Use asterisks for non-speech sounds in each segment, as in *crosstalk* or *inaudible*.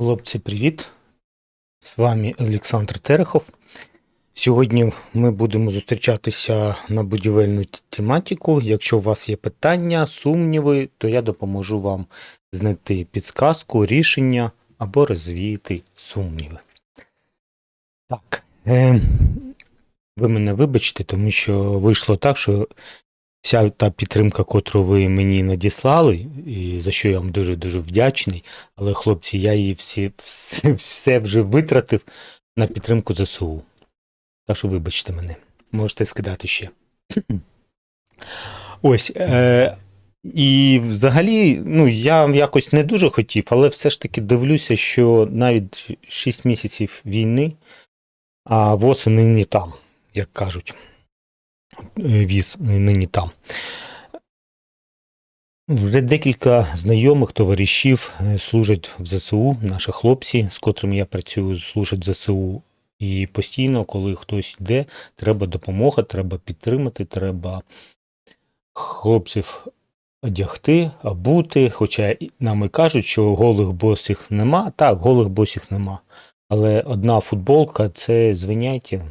Хлопці, привіт! З вами Олександр Терехов. Сьогодні ми будемо зустрічатися на будівельну тематику. Якщо у вас є питання, сумніви, то я допоможу вам знайти підсказку, рішення або розвіяти сумніви. Так. Е, ви мене вибачте, тому що вийшло так, що вся та підтримка, котру ви мені надіслали, і за що я вам дуже-дуже вдячний. Але, хлопці, я її всі, все, все вже витратив на підтримку ЗСУ. Так що вибачте мене, можете скидати ще. Ось. Е, і взагалі, ну, я якось не дуже хотів, але все ж таки дивлюся, що навіть 6 місяців війни, а восени нині там, як кажуть. Е, Віз нині там. Вже декілька знайомих товаришів е, служать в ЗСУ, наші хлопці, з котрими я працюю, служать в ЗСУ. І постійно, коли хтось йде, треба допомога, треба підтримати, треба хлопців одягти, обути. Хоча нам і кажуть, що голих босих нема. Так, голих босих нема. Але одна футболка це звиняйте,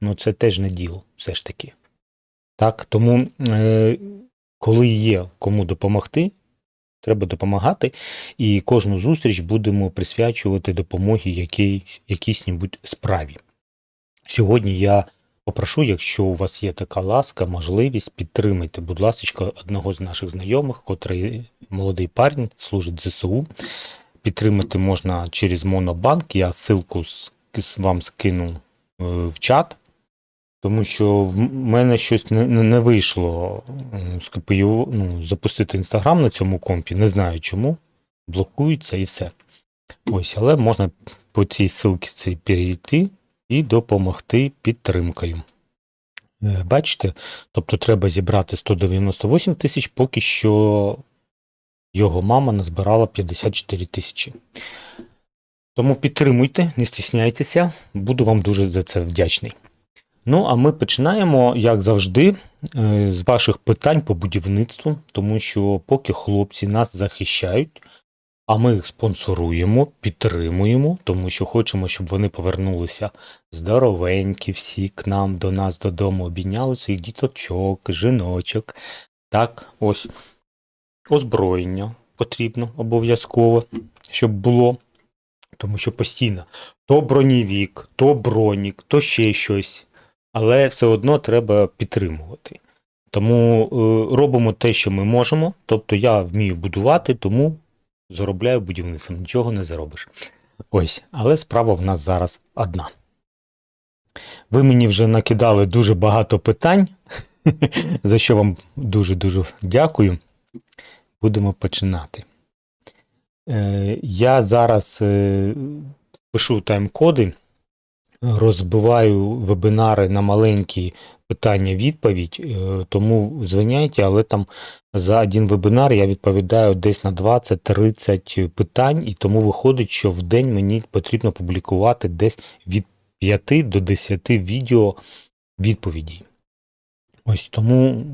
ну це теж не діло, все ж таки. Так, тому е, коли є кому допомогти, треба допомагати, і кожну зустріч будемо присвячувати допомогі якійсь, якійсь-небудь справі. Сьогодні я попрошу, якщо у вас є така ласка, можливість, підтримайте, будь ласка, одного з наших знайомих, котрий молодий парень служить ЗСУ. Підтримати можна через Монобанк. Я ссылку вам скину е, в чат. Тому що в мене щось не, не, вийшло КПІО, ну, запустити інстаграм на цьому компі. Не знаю чому. Блокується і все. Ось, але можна по цій ссылці перейти і допомогти підтримкою. Е, Бачите? Тобто треба зібрати 198 тисяч, поки що його мама назбирала 54 тисячі. Тому підтримуйте, не стісняйтеся, буду вам дуже за це вдячний. Ну, а ми починаємо, як завжди, е, з ваших питань по будівництву, тому що поки хлопці нас захищають, а ми їх спонсоруємо, підтримуємо, тому що хочемо, щоб вони повернулися здоровенькі всі к нам, до нас додому, обійняли своїх діточок, жіночок. Так, ось озброєння потрібно обов'язково, щоб було. Тому що постійно то бронєвік, то бронік, то ще щось але все одно треба підтримувати. Тому е, робимо те, що ми можемо. Тобто я вмію будувати, тому заробляю будівництвом, нічого не заробиш. Ось, але справа в нас зараз одна. Ви мені вже накидали дуже багато питань, *laughs* за що вам дуже-дуже дякую. Будемо починати. Е, я зараз е, пишу тайм-коди розбиваю вебінари на маленькі питання-відповідь, е, тому звиняйте, але там за один вебінар я відповідаю десь на 20-30 питань, і тому виходить, що в день мені потрібно публікувати десь від 5 до 10 відео відповідей. Ось тому,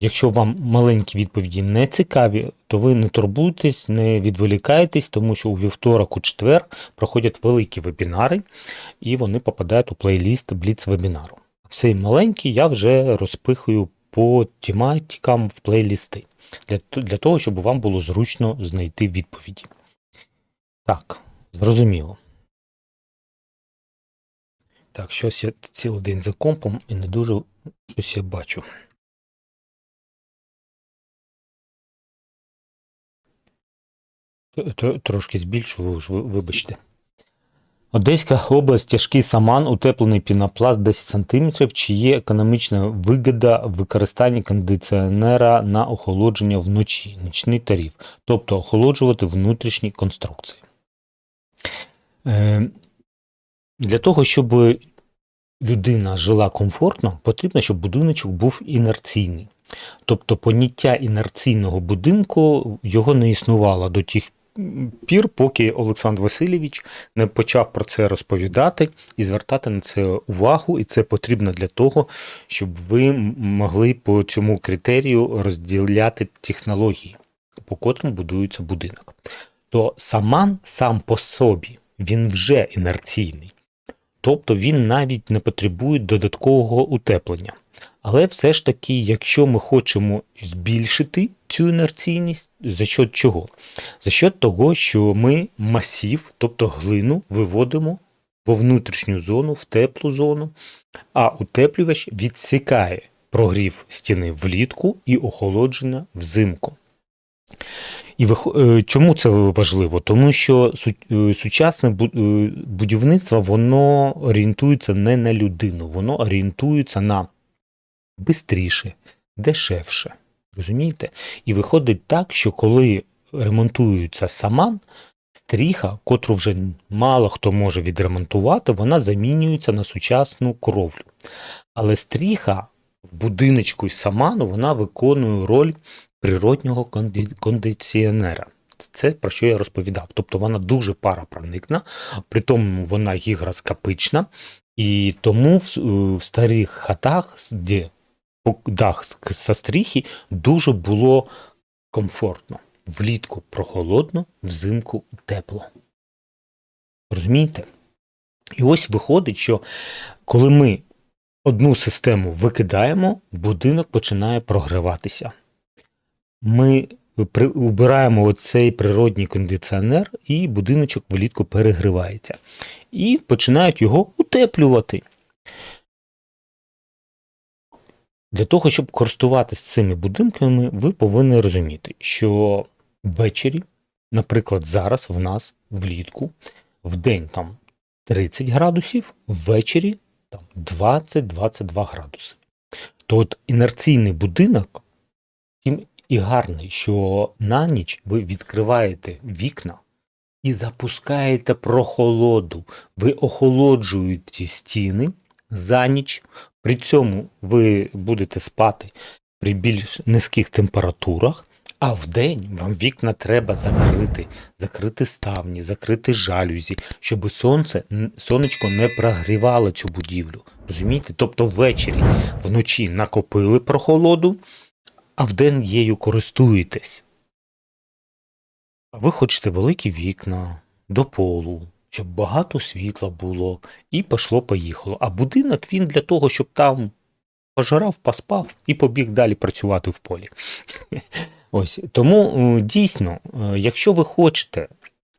якщо вам маленькі відповіді не цікаві, то ви не турбуйтесь, не відволікайтесь, тому що у вівторок, у четвер проходять великі вебінари, і вони попадають у плейліст Бліц вебінару. Всі маленькі я вже розпихую по тематикам в плейлісти, для, для того, щоб вам було зручно знайти відповіді. Так, зрозуміло. Так, щось я цілий день за компом і не дуже щось я бачу. Трошки збільшу, ви ж ви- вибачте. Одеська область, тяжкий саман, утеплений пінопласт 10 см. Чи є економічна вигода в використанні кондиціонера на охолодження вночі, нічний тариф, тобто охолоджувати внутрішні конструкції. Е, для того, щоб людина жила комфортно, потрібно, щоб будиночок був інерційний. Тобто поняття інерційного будинку його не існувало до тих пір, поки Олександр Васильович не почав про це розповідати і звертати на це увагу, і це потрібно для того, щоб ви могли по цьому критерію розділяти технології, по котрим будується будинок. то саман сам по собі він вже інерційний. Тобто він навіть не потребує додаткового утеплення. Але все ж таки, якщо ми хочемо збільшити цю інерційність, за счет чого? За счет того, що ми масів, тобто глину, виводимо во внутрішню зону, в теплу зону, а утеплювач відсікає прогрів стіни влітку і охолодження взимку. І е, чому це важливо? Тому що е, сучасне е, будівництво воно орієнтується не на людину, воно орієнтується на бистріше, дешевше. Розумієте? І виходить так, що коли ремонтується саман, стріха, котру вже мало хто може відремонтувати, вона замінюється на сучасну кровлю. Але стріха в будиночку із саману вона виконує роль природнього конді- кондиціонера. Це про що я розповідав. Тобто вона дуже паропроникна, при тому вона гігроскопична, і тому в, в старих хатах, де дах з- стріхи, дуже було комфортно. Влітку прохолодно, взимку тепло. Розумієте? І ось виходить, що коли ми одну систему викидаємо, будинок починає прогріватися. Ми убираємо оцей природній кондиціонер, і будиночок влітку перегрівається. І починають його утеплювати. Для того, щоб користуватися цими будинками, ви повинні розуміти, що ввечері, наприклад, зараз в нас влітку, в день там 30 градусів, ввечері там 20-22 градуси. То от інерційний будинок тим і гарний, що на ніч ви відкриваєте вікна і запускаєте прохолоду. Ви охолоджуєте стіни за ніч. При цьому ви будете спати при більш низьких температурах, а вдень вам вікна треба закрити, закрити ставні, закрити жалюзі, щоб сонце, сонечко не прогрівало цю будівлю. Розумієте? Тобто ввечері, вночі накопили прохолоду, а вдень її користуєтесь. А ви хочете великі вікна до полу, щоб багато світла було, і пішло-поїхало. А будинок він для того, щоб там пожирав, поспав і побіг далі працювати в полі. *laughs* Ось тому е, дійсно, е, якщо ви хочете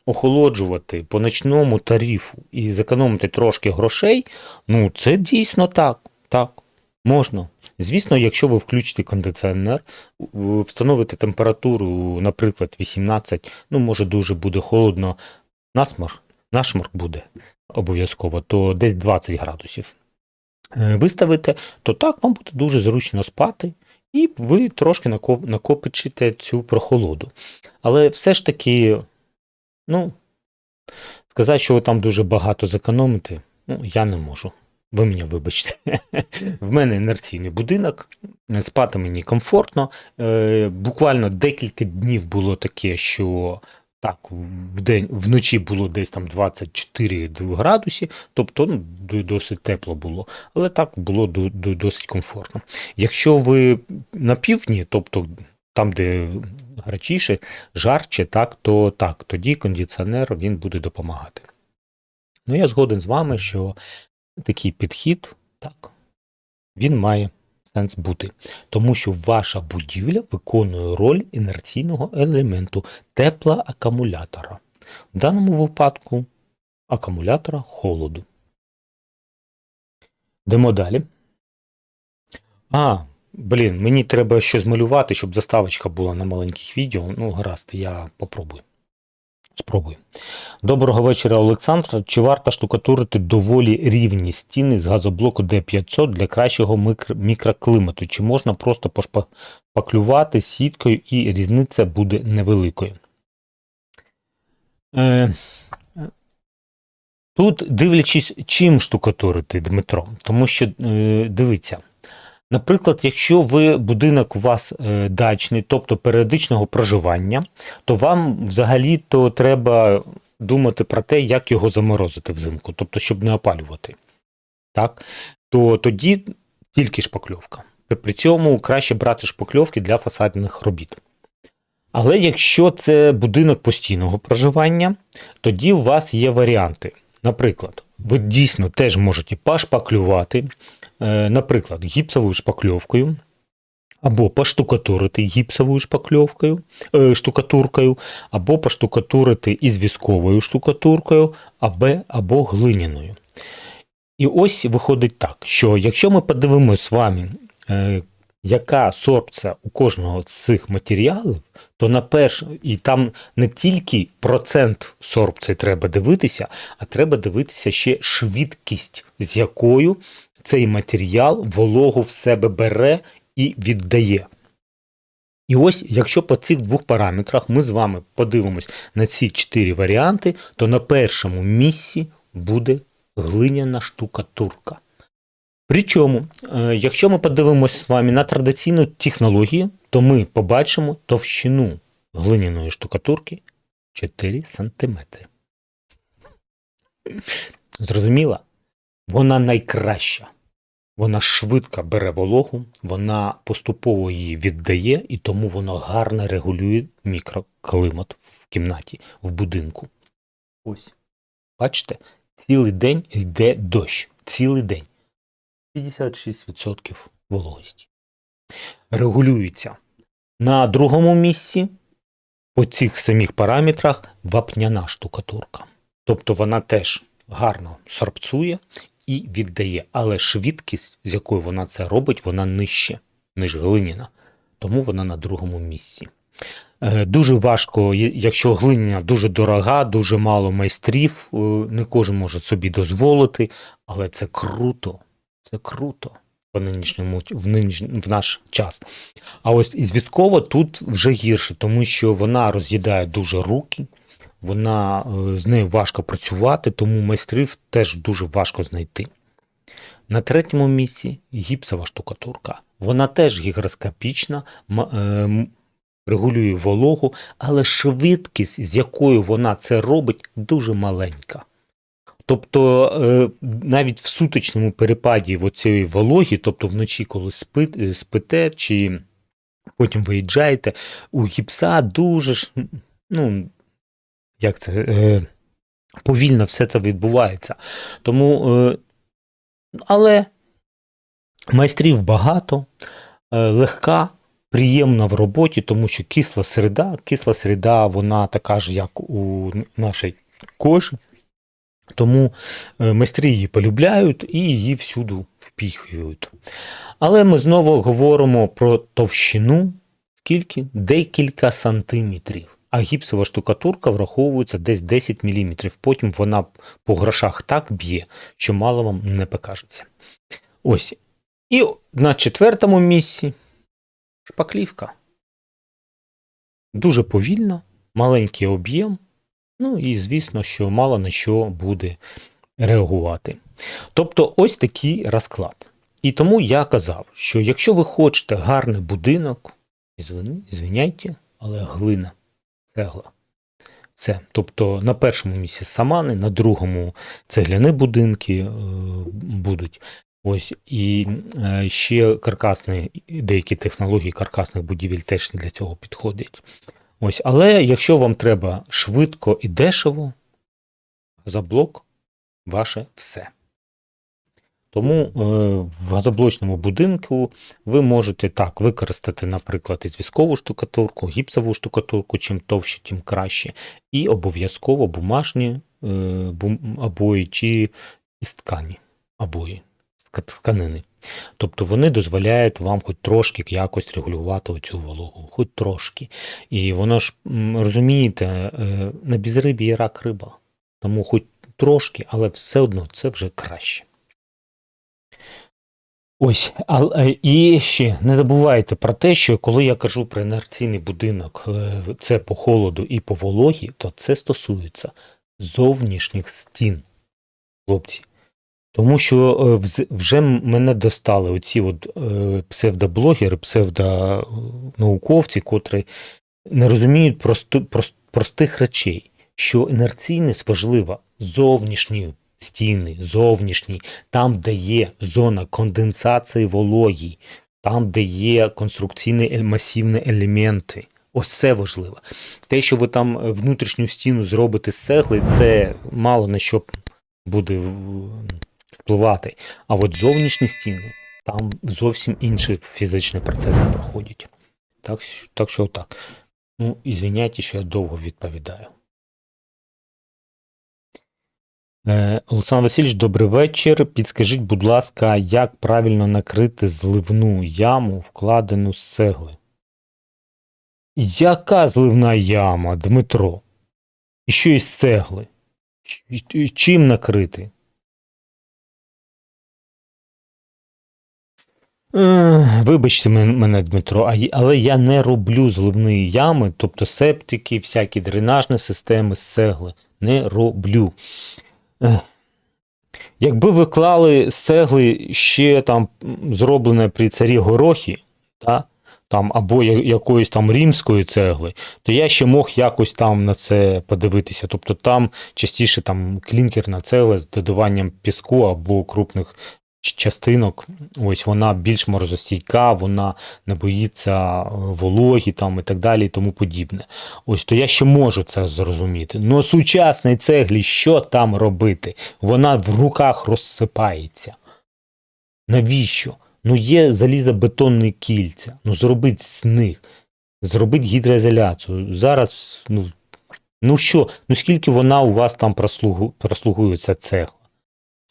охолоджувати по ночному тарифу і зекономити трошки грошей, ну це дійсно так. Так, можна. Звісно, якщо ви включите кондиціонер, встановите температуру, наприклад, 18, ну може дуже буде холодно, насморк, нашморк буде обов'язково, то десь 20 градусів. Е, Виставите, то так вам буде дуже зручно спати, і ви трошки накопичите цю прохолоду. Але все ж таки, ну, сказати, що ви там дуже багато зекономите, ну, я не можу. Ви мене вибачте. *laughs* В мене інерційний будинок, спати мені комфортно. Е, Буквально декілька днів було таке, що так, в день, вночі було десь там 24 градусі, тобто ну, досить тепло було, але так було до- до- досить комфортно. Якщо ви на півдні, тобто там, де гарячіше, жарче, так, то так, тоді кондиціонер він буде допомагати. Ну, я згоден з вами, що такий підхід, так, він має сенс бути, тому що ваша будівля виконує роль інерційного елементу теплоакумулятора. В даному випадку акумулятора холоду. Йдемо далі. А, блін, мені треба щось малювати, щоб заставочка була на маленьких відео. Ну, гаразд, я попробую. Спробую. Доброго вечора, Олександр. Чи варто штукатурити доволі рівні стіни з газоблоку D500 для кращого мікроклімату? Чи можна просто пошпаклювати сіткою і різниця буде невеликою? Е, тут дивлячись, чим штукатурити, Дмитро. Тому що, е, дивіться, наприклад, якщо ви будинок у вас е, дачний, тобто періодичного проживання, то вам взагалі-то треба думати про те, як його заморозити взимку, тобто, щоб не опалювати. Так? То тоді тільки шпакльовка. При- цьому краще брати шпакльовки для фасадних робіт. Але якщо це будинок постійного проживання, тоді у вас є варіанти. Наприклад, ви дійсно теж можете пошпаклювати, наприклад, гіпсовою шпакльовкою, або поштукатурити гіпсовою шпакльовкою, е, штукатуркою, або поштукатурити із вісковою штукатуркою, або, або глиняною. І ось виходить так, що якщо ми подивимося з вами, е, яка сорбція у кожного з цих матеріалів, то на перш... і там не тільки процент сорбції треба дивитися, а треба дивитися ще швидкість, з якою цей матеріал вологу в себе бере і віддає. І ось, якщо по цих двох параметрах ми з вами подивимось на ці чотири варіанти, то на першому місці буде глиняна штукатурка. Причому, е, якщо ми подивимося з вами на традиційну технологію, то ми побачимо товщину глиняної штукатурки 4 см. Зрозуміло? Вона найкраща. Вона швидко бере вологу, вона поступово її віддає, і тому воно гарно регулює мікроклимат в кімнаті, в будинку. Ось. Бачите, цілий день йде дощ. Цілий день. 56% вологості. Регулюється. На другому місці по цих самих параметрах вапняна штукатурка. Тобто вона теж гарно сорбцує і віддає, але швидкість, з якою вона це робить, вона нижче, ніж глиняна. Тому вона на другому місці. Е, дуже важко, якщо глиняна дуже дорога, дуже мало майстрів, е, не кожен може собі дозволити, але це круто. Це круто в нинішньому в, нинішнь, в наш час. А ось із військово тут вже гірше, тому що вона роз'їдає дуже руки, вона е, з нею важко працювати, тому майстрів теж дуже важко знайти. На третьому місці гіпсова штукатурка. Вона теж гігроскопічна, е, регулює вологу, але швидкість, з якою вона це робить, дуже маленька. Тобто е, навіть в сутичному перепаді цієї вологі, тобто вночі, коли спите, чи потім виїжджаєте, у гіпса дуже ну, як це, е, повільно все це відбувається. Тому, е, але майстрів багато, легка. Приємна в роботі, тому що кисла середа, кисла середа, вона така ж, як у нашій кожі. Тому е, майстри її полюбляють і її всюди впіхують. Але ми знову говоримо про товщину, скільки? Декілька сантиметрів. А гіпсова штукатурка враховується десь 10 мм. Потім вона по грошах так б'є, що мало вам не покажеться. Ось. І на четвертому місці шпаклівка. Дуже повільно, маленький об'єм. Ну і звісно, що мало на що буде реагувати. Тобто ось такий розклад. І тому я казав, що якщо ви хочете гарний будинок, звиняйте, але глина, цегла. Це. Тобто на першому місці самани, на другому цегляні будинки е, будуть. Ось І е, ще каркасні, деякі технології каркасних будівель теж для цього підходять. Ось, Але якщо вам треба швидко і дешево, газоблок ваше все. Тому е, в газоблочному будинку ви можете так використати, наприклад, із військову штукатурку, гіпсову штукатурку, чим товще, тим краще. І обов'язково бумажні е, обої чи із ткані обої, тканини. Тобто вони дозволяють вам хоч трошки якось регулювати цю вологу, хоч трошки. І воно ж, розумієте, е, на безрибі є рак риба. Тому хоч трошки, але все одно це вже краще. Ось, але і ще не забувайте про те, що коли я кажу про інерційний будинок, е, це по холоду і по вологі, то це стосується зовнішніх стін. Хлопці, тому що е, вже мене достали оці от е, псевдоблогери, псевдонауковці, котрі не розуміють простих речей, що інерційність важлива зовнішні стіни, зовнішні, там, де є зона конденсації вологі, там, де є конструкційні масивні елементи. Ось це важливо. Те, що ви там внутрішню стіну зробите з цегли, це мало на що буде впливати. А от зовнішні стіни, там зовсім інші фізичні процеси проходять. Так, так що так. Ну, і що я довго відповідаю. Е, Олександр Васильович, добрий вечір. Підскажіть, будь ласка, як правильно накрити зливну яму, вкладену з цегли? Яка зливна яма, Дмитро? І що із цегли? Чим накрити? Вибачте мене, Дмитро, але я не роблю зливні ями, тобто септики, всякі дренажні системи з цегли. Не роблю. Якби ви клали з цегли ще там зроблене при царі горохі, та, там, або якоїсь там римської цегли, то я ще мог якось там на це подивитися. Тобто там частіше там клінкерна цегла з додаванням піску або крупних частинок. Ось вона більш морозостійка, вона не боїться е, вологі там і так далі, і тому подібне. Ось то я ще можу це зрозуміти. Ну сучасній цеглі, що там робити? Вона в руках розсипається. Навіщо? Ну є залізобетонні кільця. Ну зробіть з них. Зробіть гідроізоляцію. Зараз, ну, ну що, ну скільки вона у вас там прослугу, прослугує ця цегла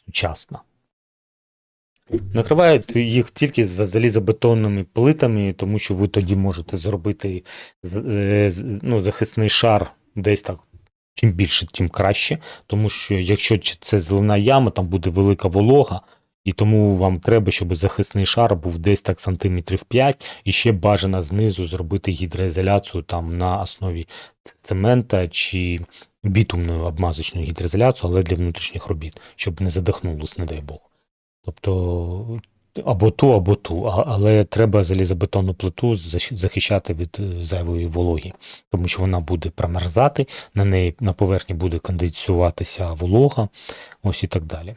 сучасна? Накривають їх тільки за залізобетонними плитами, тому що ви тоді можете зробити е, ну, захисний шар десь так. Чим більше, тим краще. Тому що якщо це зливна яма, там буде велика волога, і тому вам треба, щоб захисний шар був десь так сантиметрів 5, і ще бажано знизу зробити гідроізоляцію там на основі цемента чи бітумною обмазочною гідроізоляцію, але для внутрішніх робіт, щоб не задихнулось, не дай Бог. Тобто або ту, або ту, але треба залізобетонну плиту захищати від е, зайвої вологі, тому що вона буде промерзати, на неї на поверхні буде конденсуватися волога, ось і так далі.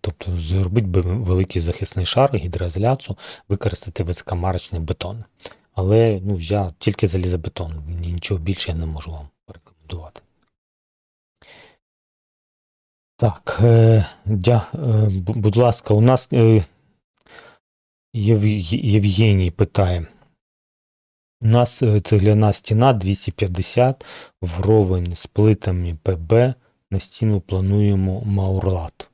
Тобто зробити би великий захисний шар, гідроізоляцію, використати високомарочний бетон. Але ну, я тільки залізобетон, нічого більше я не можу вам порекомендувати. Так, е, дя, е, будь ласка, у нас е, Єв- Євгеній питає. У нас цегляна стіна 250 вровень з плитами ПБ. На стіну плануємо маурлат.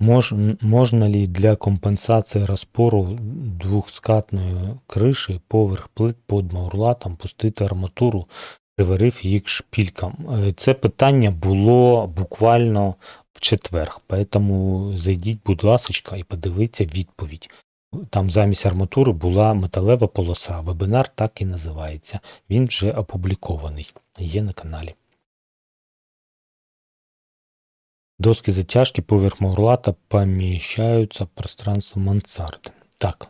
Мож, можна ли для компенсації розпору двохскатної криші поверх плит під маурлатом пустити арматуру, приварив їх шпількам? Е, Це питання було буквально в четвер, тому зайдіть, будь ласка, і подивіться відповідь. Там замість арматури була металева полоса. Вебінар так і називається. Він вже опублікований. Є на каналі. Доски затяжки поверх маурлата поміщаються в пространство мансарди. Так.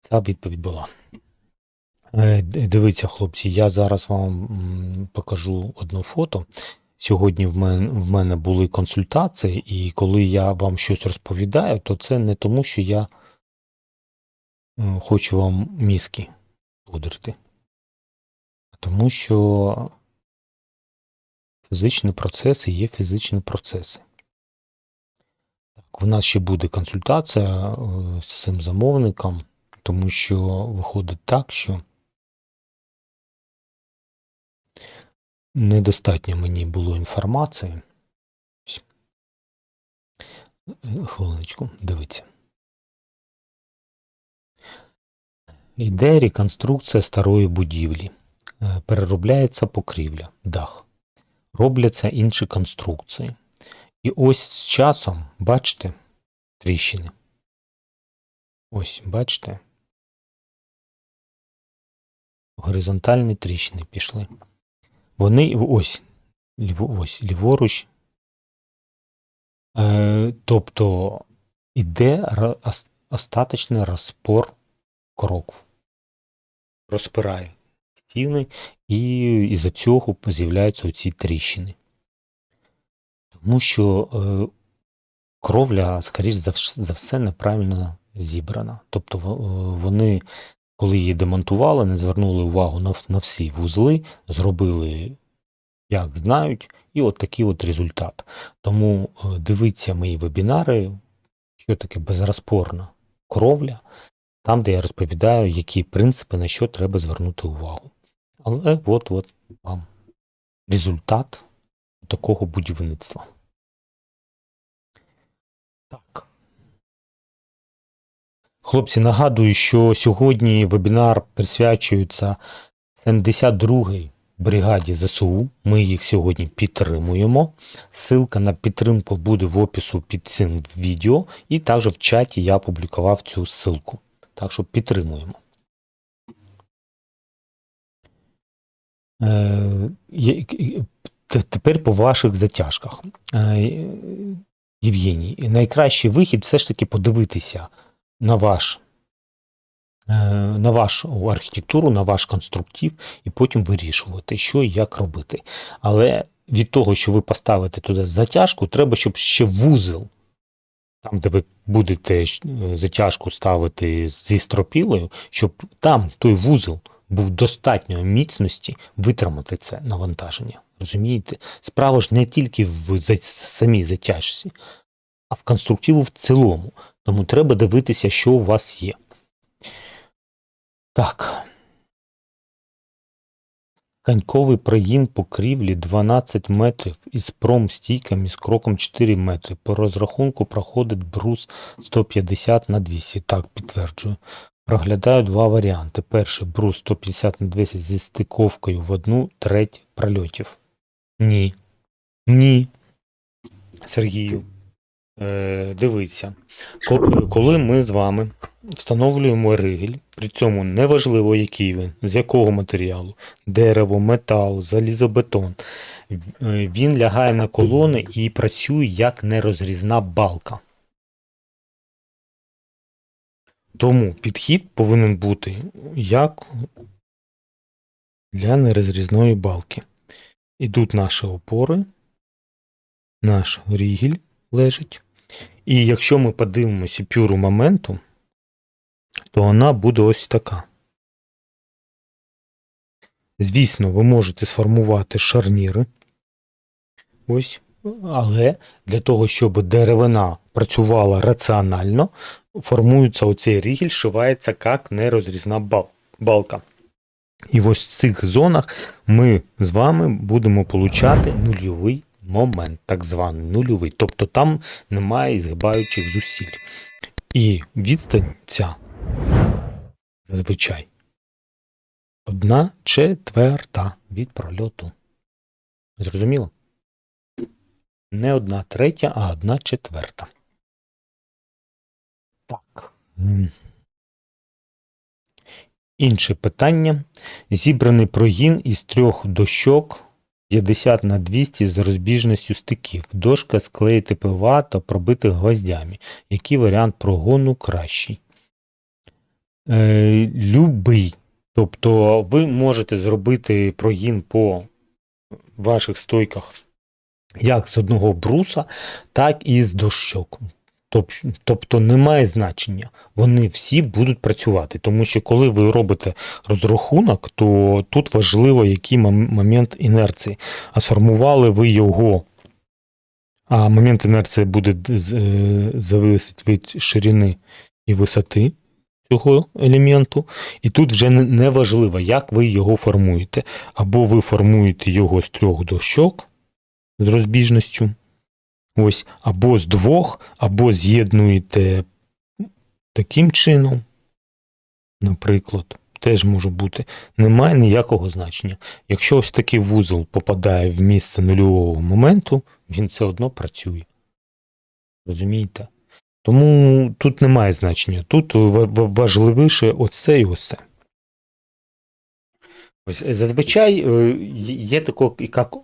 Ця відповідь була. Е, Дивіться, хлопці, я зараз вам покажу одне фото. Сьогодні в мене, в мене були консультації, і коли я вам щось розповідаю, то це не тому, що я е, хочу вам мізки пудрити, а тому що фізичні процеси є фізичні процеси. Так, в нас ще буде консультація е, з цим замовником, тому що виходить так, що недостатньо мені було інформації. Хвилиночку, дивіться. Йде реконструкція старої будівлі. Е, Переробляється покрівля, дах. Робляться інші конструкції. І ось з часом, бачите, тріщини. Ось, бачите. Горизонтальні тріщини пішли. Вони ось, ось ліворуч. Е, тобто іде остаточний розпор кроків. Розпирає стіни, і із-за цього з'являються оці тріщини. Тому що е, кровля, скоріш за, все, неправильно зібрана. Тобто вони, коли її демонтували, не звернули увагу на, на всі вузли, зробили як знають, і от такий от результат. Тому е, дивіться мої вебінари, що таке безрозпорна кровля, там, де я розповідаю, які принципи, на що треба звернути увагу. Але от от вам результат такого будівництва. Так. Хлопці, нагадую, що сьогодні вебінар присвячується 72-й бригаді ЗСУ. Ми їх сьогодні підтримуємо. Ссылка на підтримку буде в опису під цим відео, і також в чаті я опублікував цю ссылку. Так що підтримуємо. Е, Тепер по ваших затяжках. Е, Євгеній, найкращий вихід все ж таки подивитися на ваш е, на вашу архітектуру, на ваш конструктив, і потім вирішувати, що і як робити. Але від того, що ви поставите туди затяжку, треба, щоб ще вузел, там, де ви будете е, затяжку ставити зі стропілою, щоб там той вузел був достатньої міцності витримати це навантаження. Розумієте? Справа ж не тільки в самій затяжці, а в конструктиву в цілому. Тому треба дивитися, що у вас є. Так. Коньковий прогін покрівлі 12 метрів із промстійками з кроком 4 метри. По розрахунку проходить брус 150 на 200. Так, підтверджую. Проглядаю два варіанти. Перший брус 150 на 200 зі стиковкою в одну треть прольотів. Ні. Ні. Сергію. Е, дивіться. Коли ми з вами встановлюємо ригель, при цьому неважливо, який він, з якого матеріалу, дерево, метал, залізобетон, е, він лягає на колони і працює як нерозрізна балка. Тому підхід повинен бути як для нерозрізної балки. Ідуть наші опори, наш рігель лежить. І якщо ми подивимося пюру моменту, то вона буде ось така. Звісно, ви можете сформувати шарніри. Ось. Але для того, щоб деревина працювала раціонально, формується оцей рігель, шивається як нерозрізна балка. І ось в цих зонах ми з вами будемо получати нульовий момент, так званий нульовий. Тобто там немає згибаючих зусиль. І відстань ця зазвичай одна четверта від прольоту. Зрозуміло? Не одна третя, а одна четверта. Так. Інше питання. Зібраний прогін із трьох дощок 50 на 200 з розбіжністю стиків. Дошка склеїти ПВА та пробити гвоздями. Який варіант прогону кращий? Е, любий. Тобто ви можете зробити прогін по ваших стойках як з одного бруса, так і з дощок. Тоб- Тобто немає значення. Вони всі будуть працювати. Тому що коли ви робите розрахунок, то тут важливо, який момент інерції. А сформували ви його. А момент інерції буде е, зависить від ширини і висоти цього елементу. І тут вже не важливо, як ви його формуєте. Або ви формуєте його з трьох дощок з розбіжністю. Ось, або з двох, або з'єднуєте таким чином, наприклад, теж може бути. Немає ніякого значення. Якщо ось такий вузол попадає в місце нульового моменту, він все одно працює. Розумієте? Тому тут немає значення. Тут ва- ва- важливіше оце і оце. Ось зазвичай е, є таке, як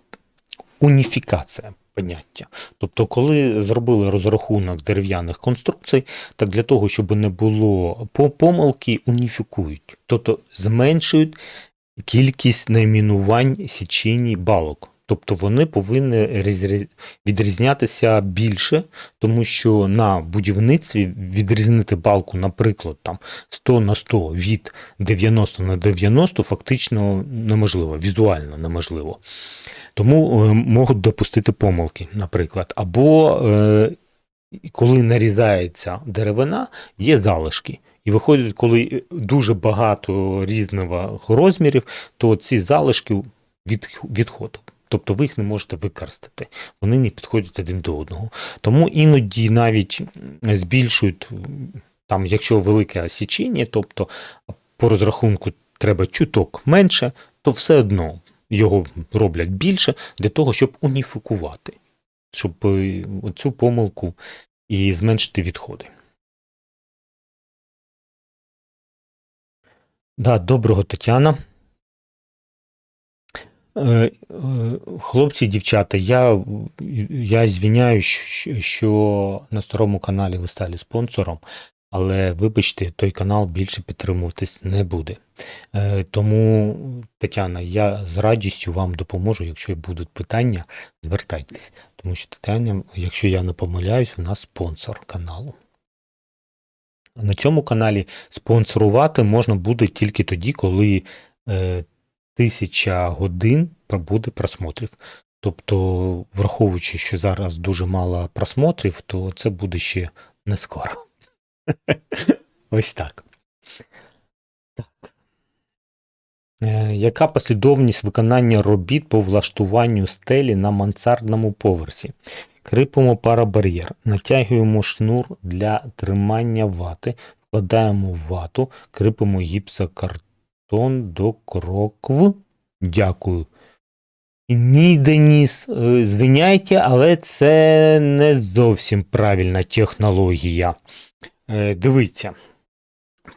уніфікація поняття. Тобто, коли зробили розрахунок дерев'яних конструкцій, так для того, щоб не було по- помилки, уніфікують, тобто зменшують кількість найменувань січені балок. Тобто вони повинні відрізнятися більше, тому що на будівництві відрізнити балку, наприклад, там 100 на 100 від 90 на 90 фактично неможливо, візуально неможливо. Тому е, можуть допустити помилки, наприклад. Або е, коли нарізається деревина, є залишки. І виходить, коли дуже багато різних розмірів, то ці залишки від, відходять. Тобто ви їх не можете використати. Вони не підходять один до одного. Тому іноді навіть збільшують, там, якщо велике осічення, тобто по розрахунку треба чуток менше, то все одно його роблять більше для того, щоб уніфікувати, щоб е, цю помилку і зменшити відходи. Да, доброго Тетяна. Е, е, Хлопці, дівчата, я, я звіняю, що, на старому каналі ви стали спонсором, але вибачте, той канал більше підтримуватись не буде. Е, Тому, Тетяна, я з радістю вам допоможу, якщо будуть питання, звертайтесь. Тому що Тетяна, якщо я не помиляюсь, у нас спонсор каналу. На цьому каналі спонсорувати можна буде тільки тоді, коли тисяча годин буде просмотрів. Тобто, враховуючи, що зараз дуже мало просмотрів, то це буде ще не скоро. *laughs* Ось так. Так. Е, Яка послідовність виконання робіт по влаштуванню стелі на мансардному поверсі? Кріпимо парабар'єр, натягуємо шнур для тримання вати, вкладаємо вату, кріпимо гіпсокартон до крокв. Дякую. Ні, Деніс, е, звиняйте, але це не зовсім правильна технологія. Е, Дивіться.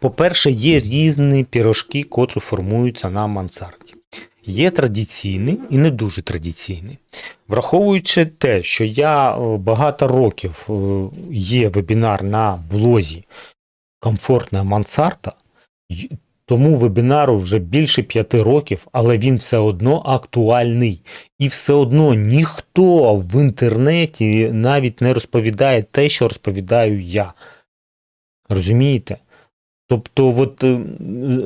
По-перше, є різні пірожки, котрі формуються на мансарді. Є традиційні і не дуже традиційні. Враховуючи те, що я е, багато років є вебінар на блозі Комфортна мансарда, тому вебінару вже більше п'яти років, але він все одно актуальний. І все одно ніхто в інтернеті навіть не розповідає те, що розповідаю я. Розумієте? Тобто, от е,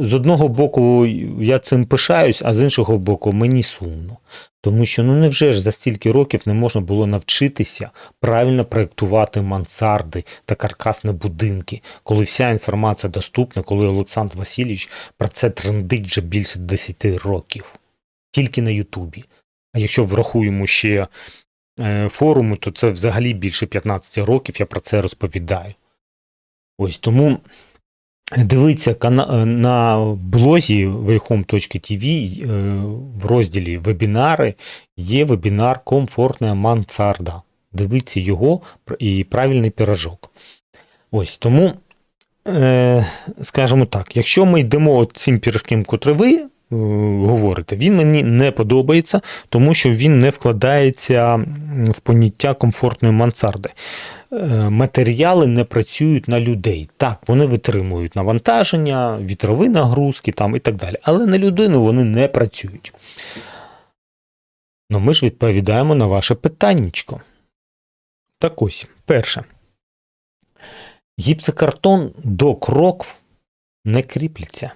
з одного боку я цим пишаюсь, а з іншого боку, мені сумно. Тому що ну невже ж за стільки років не можна було навчитися правильно проєктувати мансарди та каркасні будинки, коли вся інформація доступна, коли Олександр Васильович про це трендить вже більше 10 років. Тільки на Ютубі. А якщо врахуємо ще е, форуми, то це взагалі більше 15 років я про це розповідаю. Ось тому дивіться кана- на блозі wayhome.tv е, в розділі вебінари є вебінар Комфортна мансарда. Дивіться його і правильний пірожок. Ось тому, е, скажімо так, якщо ми йдемо цим пірожком, котрий ви е, говорите, він мені не подобається, тому що він не вкладається в поняття комфортної мансарди. Е, Матеріали не працюють на людей. Так, вони витримують навантаження, вітрові нагрузки там і так далі. Але на людину вони не працюють. Ну ми ж відповідаємо на ваше питаннячко. Так ось, перше. Гіпсокартон до крокв не кріпляться,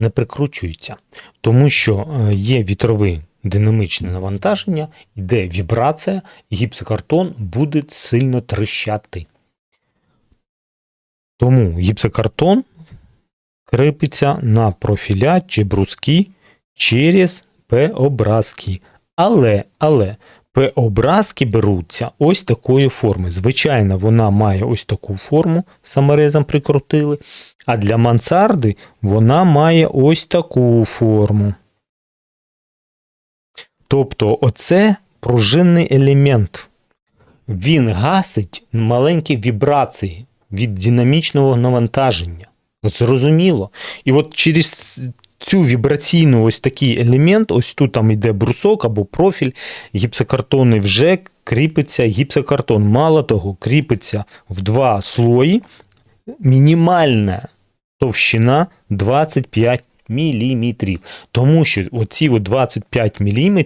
не прикручується, тому що е, є вітрове динамічне навантаження, йде вібрація, і гіпсокартон буде сильно тріщати. Тому гіпсокартон кріпиться на профіля чи бруски через П-образки. Але, але П-образки беруться ось такої форми. Звичайно, вона має ось таку форму, саморезом прикрутили, а для мансарди вона має ось таку форму. Тобто, оце пружинний елемент. Він гасить маленькі вібрації від динамічного навантаження. Зрозуміло. І от через цю вібраційну ось такий елемент, ось тут там йде брусок або профіль гіпсокартонний, вже кріпиться гіпсокартон. Мало того, кріпиться в два слої. Мінімальна товщина 25 мм. Тому що оці от 25 мм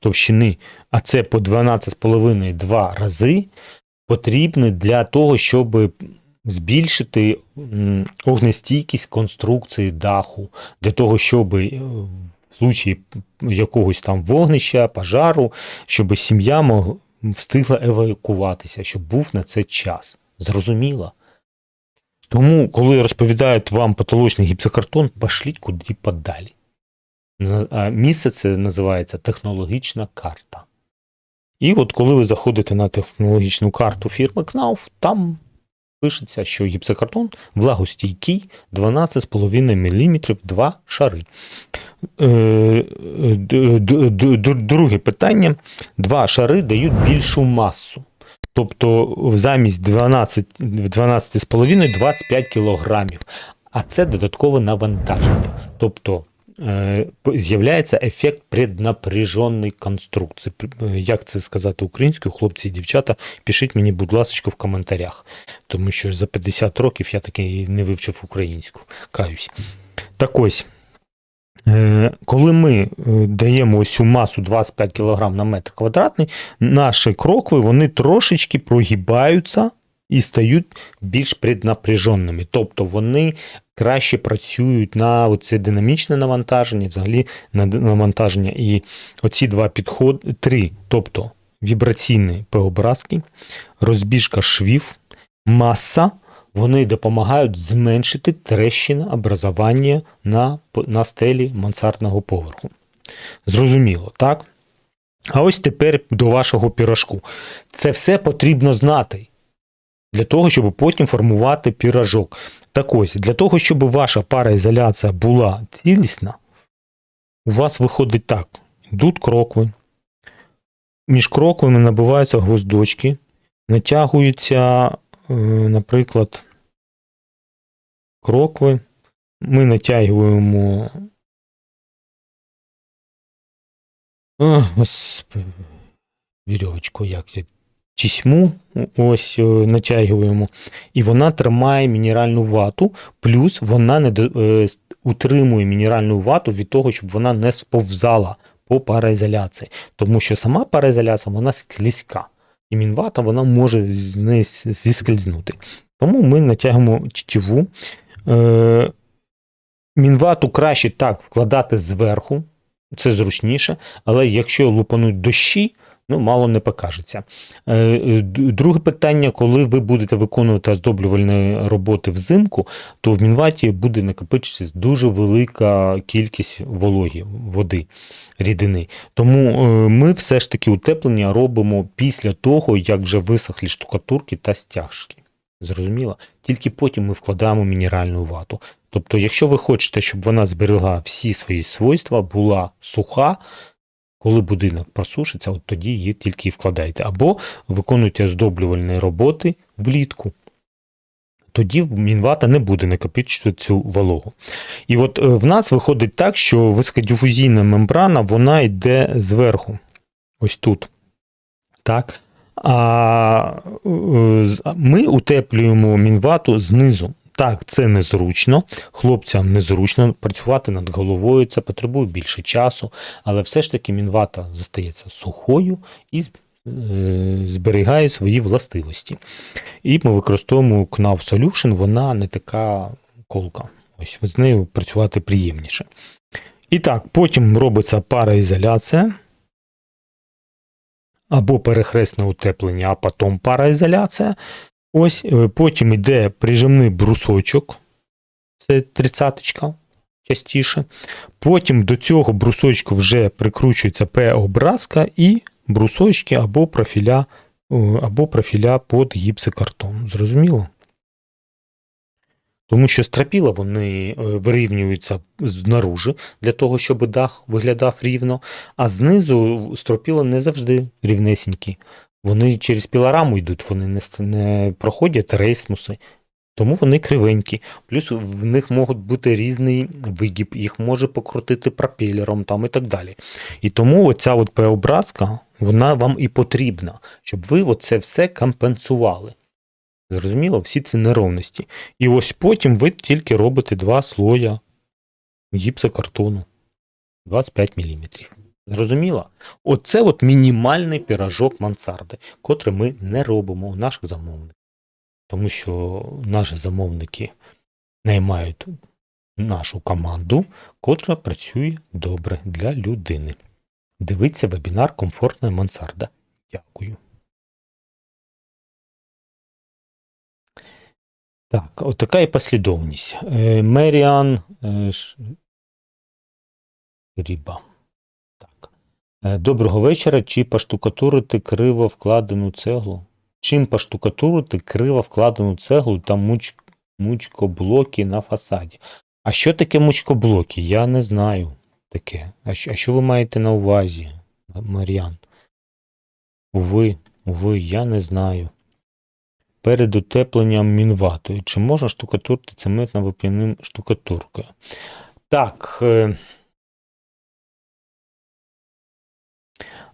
товщини, а це по 12,5 два рази, потрібні для того, щоб збільшити огнестійкість конструкції даху, для того, щоб е, в случаї якогось там вогнища, пожару, щоб сім'я встигла евакуватися, щоб був на це час. Зрозуміло? Тому, коли розповідають вам патологічний гіпсокартон, пошліть куди подалі. Місце це називається технологічна карта. І от коли ви заходите на технологічну карту фірми Knauf, там пишеться, що гіпсокартон влагостійкий 12,5 мм, два шари. Е, д- Друге питання: два шари дають більшу масу. Тобто замість 12, 12,5 25 кілограмів. А це додаткове навантаження. Тобто е, з'являється ефект преднапряженої конструкції. Е, Як це сказати українською, хлопці і дівчата, пишіть мені, будь ласка, в коментарях. Тому що за 50 років я таки не вивчив українську. Каюсь. Так ось. Е, Коли ми е, даємо ось масу 25 кг на метр квадратний, наші крокви вони трошечки прогибаються і стають більш преднапряженими. Тобто вони краще працюють на оце динамічне навантаження, взагалі на навантаження. І оці два підходи, три, тобто вібраційні преобразки, розбіжка швів, маса, вони допомагають зменшити трещини образування на, на стелі мансардного поверху. Зрозуміло, так? А ось тепер до вашого пірожку. Це все потрібно знати для того, щоб потім формувати пірожок. Так ось, для того, щоб ваша параізоляція була цілісна, у вас виходить так: йдуть крокви, між кроквами набиваються гвоздочки, натягуються, е, наприклад, крокви. Ми натягуємо. О, вірьовочку, як я. Тісьму ось е, натягуємо, і вона тримає мінеральну вату, плюс вона не е, утримує мінеральну вату від того, щоб вона не сповзала по параізоляції. Тому що сама параізоляція вона склізька, і мінвата вона може з неї зіскользнути. Тому ми натягуємо тітіву. Е, мінвату краще так вкладати зверху, це зручніше, але якщо лупануть дощі, ну мало не покажеться. Е, е, Друге питання, коли ви будете виконувати оздоблювальні роботи взимку, то в мінваті буде накопичитись дуже велика кількість вологі, води, рідини. Тому е, ми все ж таки утеплення робимо після того, як вже висохлі штукатурки та стяжки. Зрозуміло? Тільки потім ми вкладаємо мінеральну вату. Тобто, якщо ви хочете, щоб вона зберегла всі свої свойства, була суха, коли будинок просушиться, от тоді її тільки і вкладайте. Або виконуйте оздоблювальні роботи влітку. Тоді мінвата не буде накопичувати цю вологу. І от е, в нас виходить так, що високодифузійна мембрана вона йде зверху, ось тут. Так? А е, ми утеплюємо мінвату знизу. Так, це незручно, хлопцям незручно працювати над головою, це потребує більше часу, але все ж таки мінвата застається сухою і е, зберігає свої властивості. І ми використовуємо Knauf Solution, вона не така колка. Ось з нею працювати приємніше. І так, потім робиться параізоляція або перехресне утеплення, а потім параізоляція. Ось е, потім йде прижимний брусочок, це тридцяточка частіше. Потім до цього брусочку вже прикручується П-образка і брусочки або профіля, о, або профіля під гіпсокартон. Зрозуміло? Тому що стропіла вони е, вирівнюються знаружи для того, щоб дах виглядав рівно, а знизу стропіла не завжди рівнесенькі. Вони через пілораму йдуть, вони не, не проходять рейсмуси, тому вони кривенькі. Плюс в них можуть бути різний вигіб, їх може покрутити пропелером там і так далі. І тому оця от П-образка, вона вам і потрібна, щоб ви оце все компенсували. Зрозуміло, всі ці неровності. І ось потім ви тільки робите два слоя гіпсокартону 25 мм. Зрозуміло? Оце от мінімальний піражок мансарди, котрий ми не робимо у наших замовників. Тому що наші замовники наймають нашу команду, котра працює добре для людини. Дивіться вебінар Комфортна мансарда. Дякую. Так, от така і послідовність. Е, Меріан е, Ріба. Е, Доброго вечора. Чи поштукатурити криво вкладену цеглу? Чим поштукатурити криво вкладену цеглу та муч... мучкоблоки на фасаді? А що таке мучкоблоки? Я не знаю таке. А що, а що ви маєте на увазі, Мар'ян? Уви, уви, я не знаю. Перед утепленням мінватою. Чи можна штукатурити цементно вап'яним штукатуркою? Так. Е...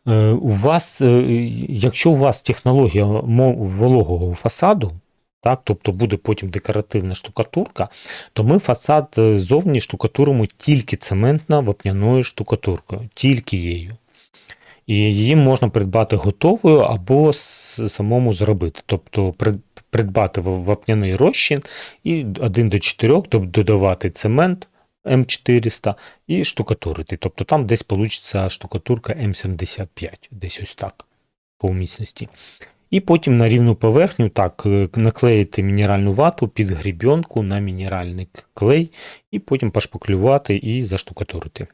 У вас, е, якщо у вас технологія вологого фасаду, так, тобто буде потім декоративна штукатурка, то ми фасад е, зовні штукатуримо тільки цементно-вапняною штукатуркою, тільки її. І її можна придбати готовою або самому зробити. Тобто придбати вапняний розчин і 1 до 4 додавати цемент М400 і штукатурити. Тобто там десь вийде штукатурка М75, десь ось так по міцності. І потім на рівну поверхню так е, наклеїти мінеральну вату під грібенку на мінеральний клей, і потім пошпаклювати і заштукатурити.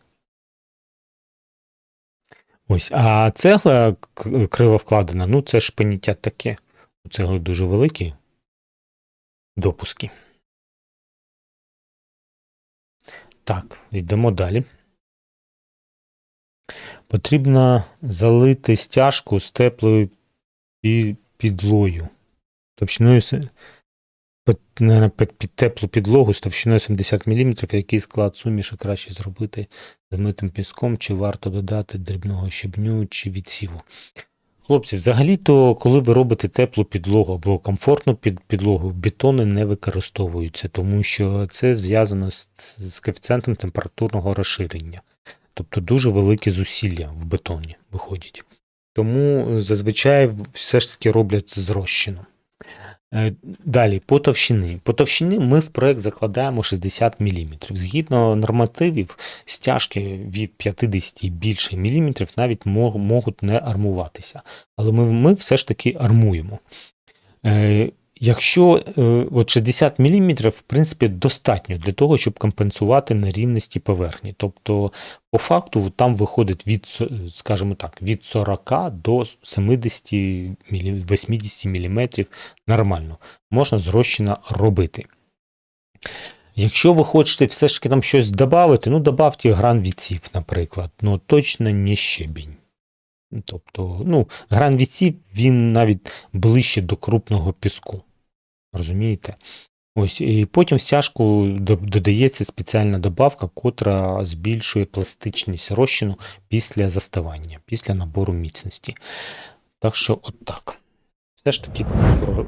Ось, а цегла криво вкладена, ну це ж поняття таке. У цегли дуже великі допуски. Так, йдемо далі. Потрібно залити стяжку з теплою підлою. Товщиною під, під, під теплу підлогу з товщиною 70 мм, який склад суміші краще зробити з митим піском, чи варто додати дрібного щебню чи відсіву. Хлопці, взагалі-то, коли ви робите теплу підлогу або комфортну під, підлогу, бетони не використовуються, тому що це зв'язано з, з коефіцієнтом температурного розширення. Тобто дуже великі зусилля в бетоні виходять. Тому е, зазвичай все ж таки роблять з. Е, Далі, по товщини. По товщини ми в проект закладаємо 60 мм. Згідно нормативів, стяжки від 50 і більше міліметрів навіть можуть не армуватися. Але ми, ми все ж таки армуємо. Якщо е, от 60 мм, в принципі, достатньо для того, щоб компенсувати нерівності поверхні. Тобто, по факту, там виходить від, скажімо так, від 40 до 70 80 мм нормально. Можна зрощено робити. Якщо ви хочете все ж таки там щось додати, ну додавте гран відсів, наприклад, ну точно не щебінь. Тобто, ну, гран відсів, він навіть ближче до крупного піску. Розумієте? Ось, і потім в стяжку додається спеціальна добавка, котра збільшує пластичність розчину після заставання, після набору міцності. Так що, от так. Все ж таки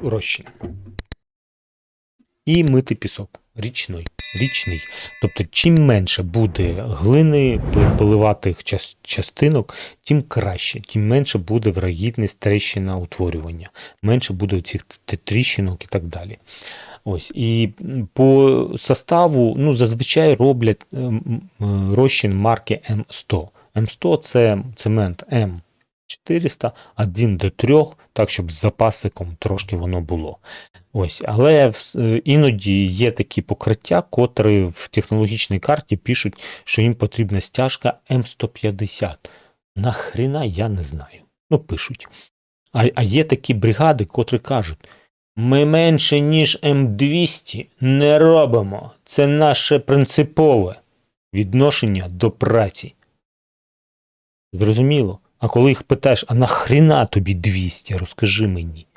розчин. І мити пісок. Річний. Річний. Тобто, чим менше буде глини, поливатих частинок, тим краще, тим менше буде врагідність тріщина утворювання, менше буде цих тріщинок і так далі. Ось і по составу, ну зазвичай роблять ем, м, розчин марки М100. М100 це цемент М400, 1 до 3, так щоб з запасиком трошки воно було. Ось, але е, іноді є такі покриття, котрі в технологічній карті пишуть, що їм потрібна стяжка М150. Нахріна я не знаю. Ну, пишуть. А, а є такі бригади, котрі кажуть: ми менше, ніж М200 не робимо. Це наше принципове відношення до праці. Зрозуміло. А коли їх питаєш, а нахріна тобі 200, розкажи мені.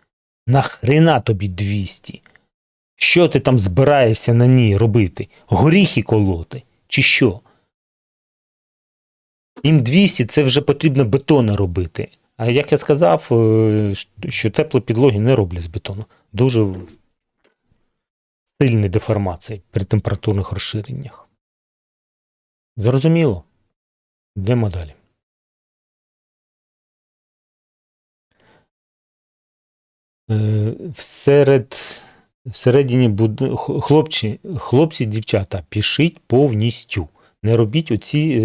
Нахріна тобі 200? Що ти там збираєшся на ній робити? Горіхи колоти? Чи що? Їм 200 це вже потрібно бетону робити. А як я сказав, е, що теплі підлоги не роблять з бетону. Дуже сильні деформації при температурних розширеннях. Зрозуміло? Йдемо далі. Всеред, всередині буд... хлопці, хлопці, дівчата, пишіть повністю. Не робіть оці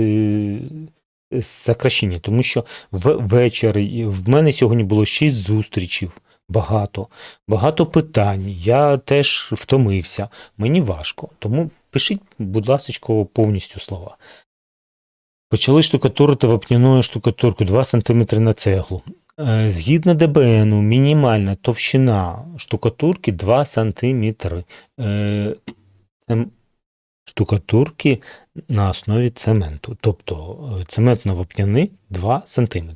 е, сокращення, тому що в вечір в мене сьогодні було 6 зустрічів, багато, багато питань. Я теж втомився. Мені важко. Тому пишіть, будь ласка, повністю слова. Почали штукатурити вапняною штукатурку 2 см на цеглу. Е, Згідно ДБН, мінімальна товщина штукатурки 2 см. Це штукатурки на основі цементу. Тобто е, цементно-вапняни 2 см.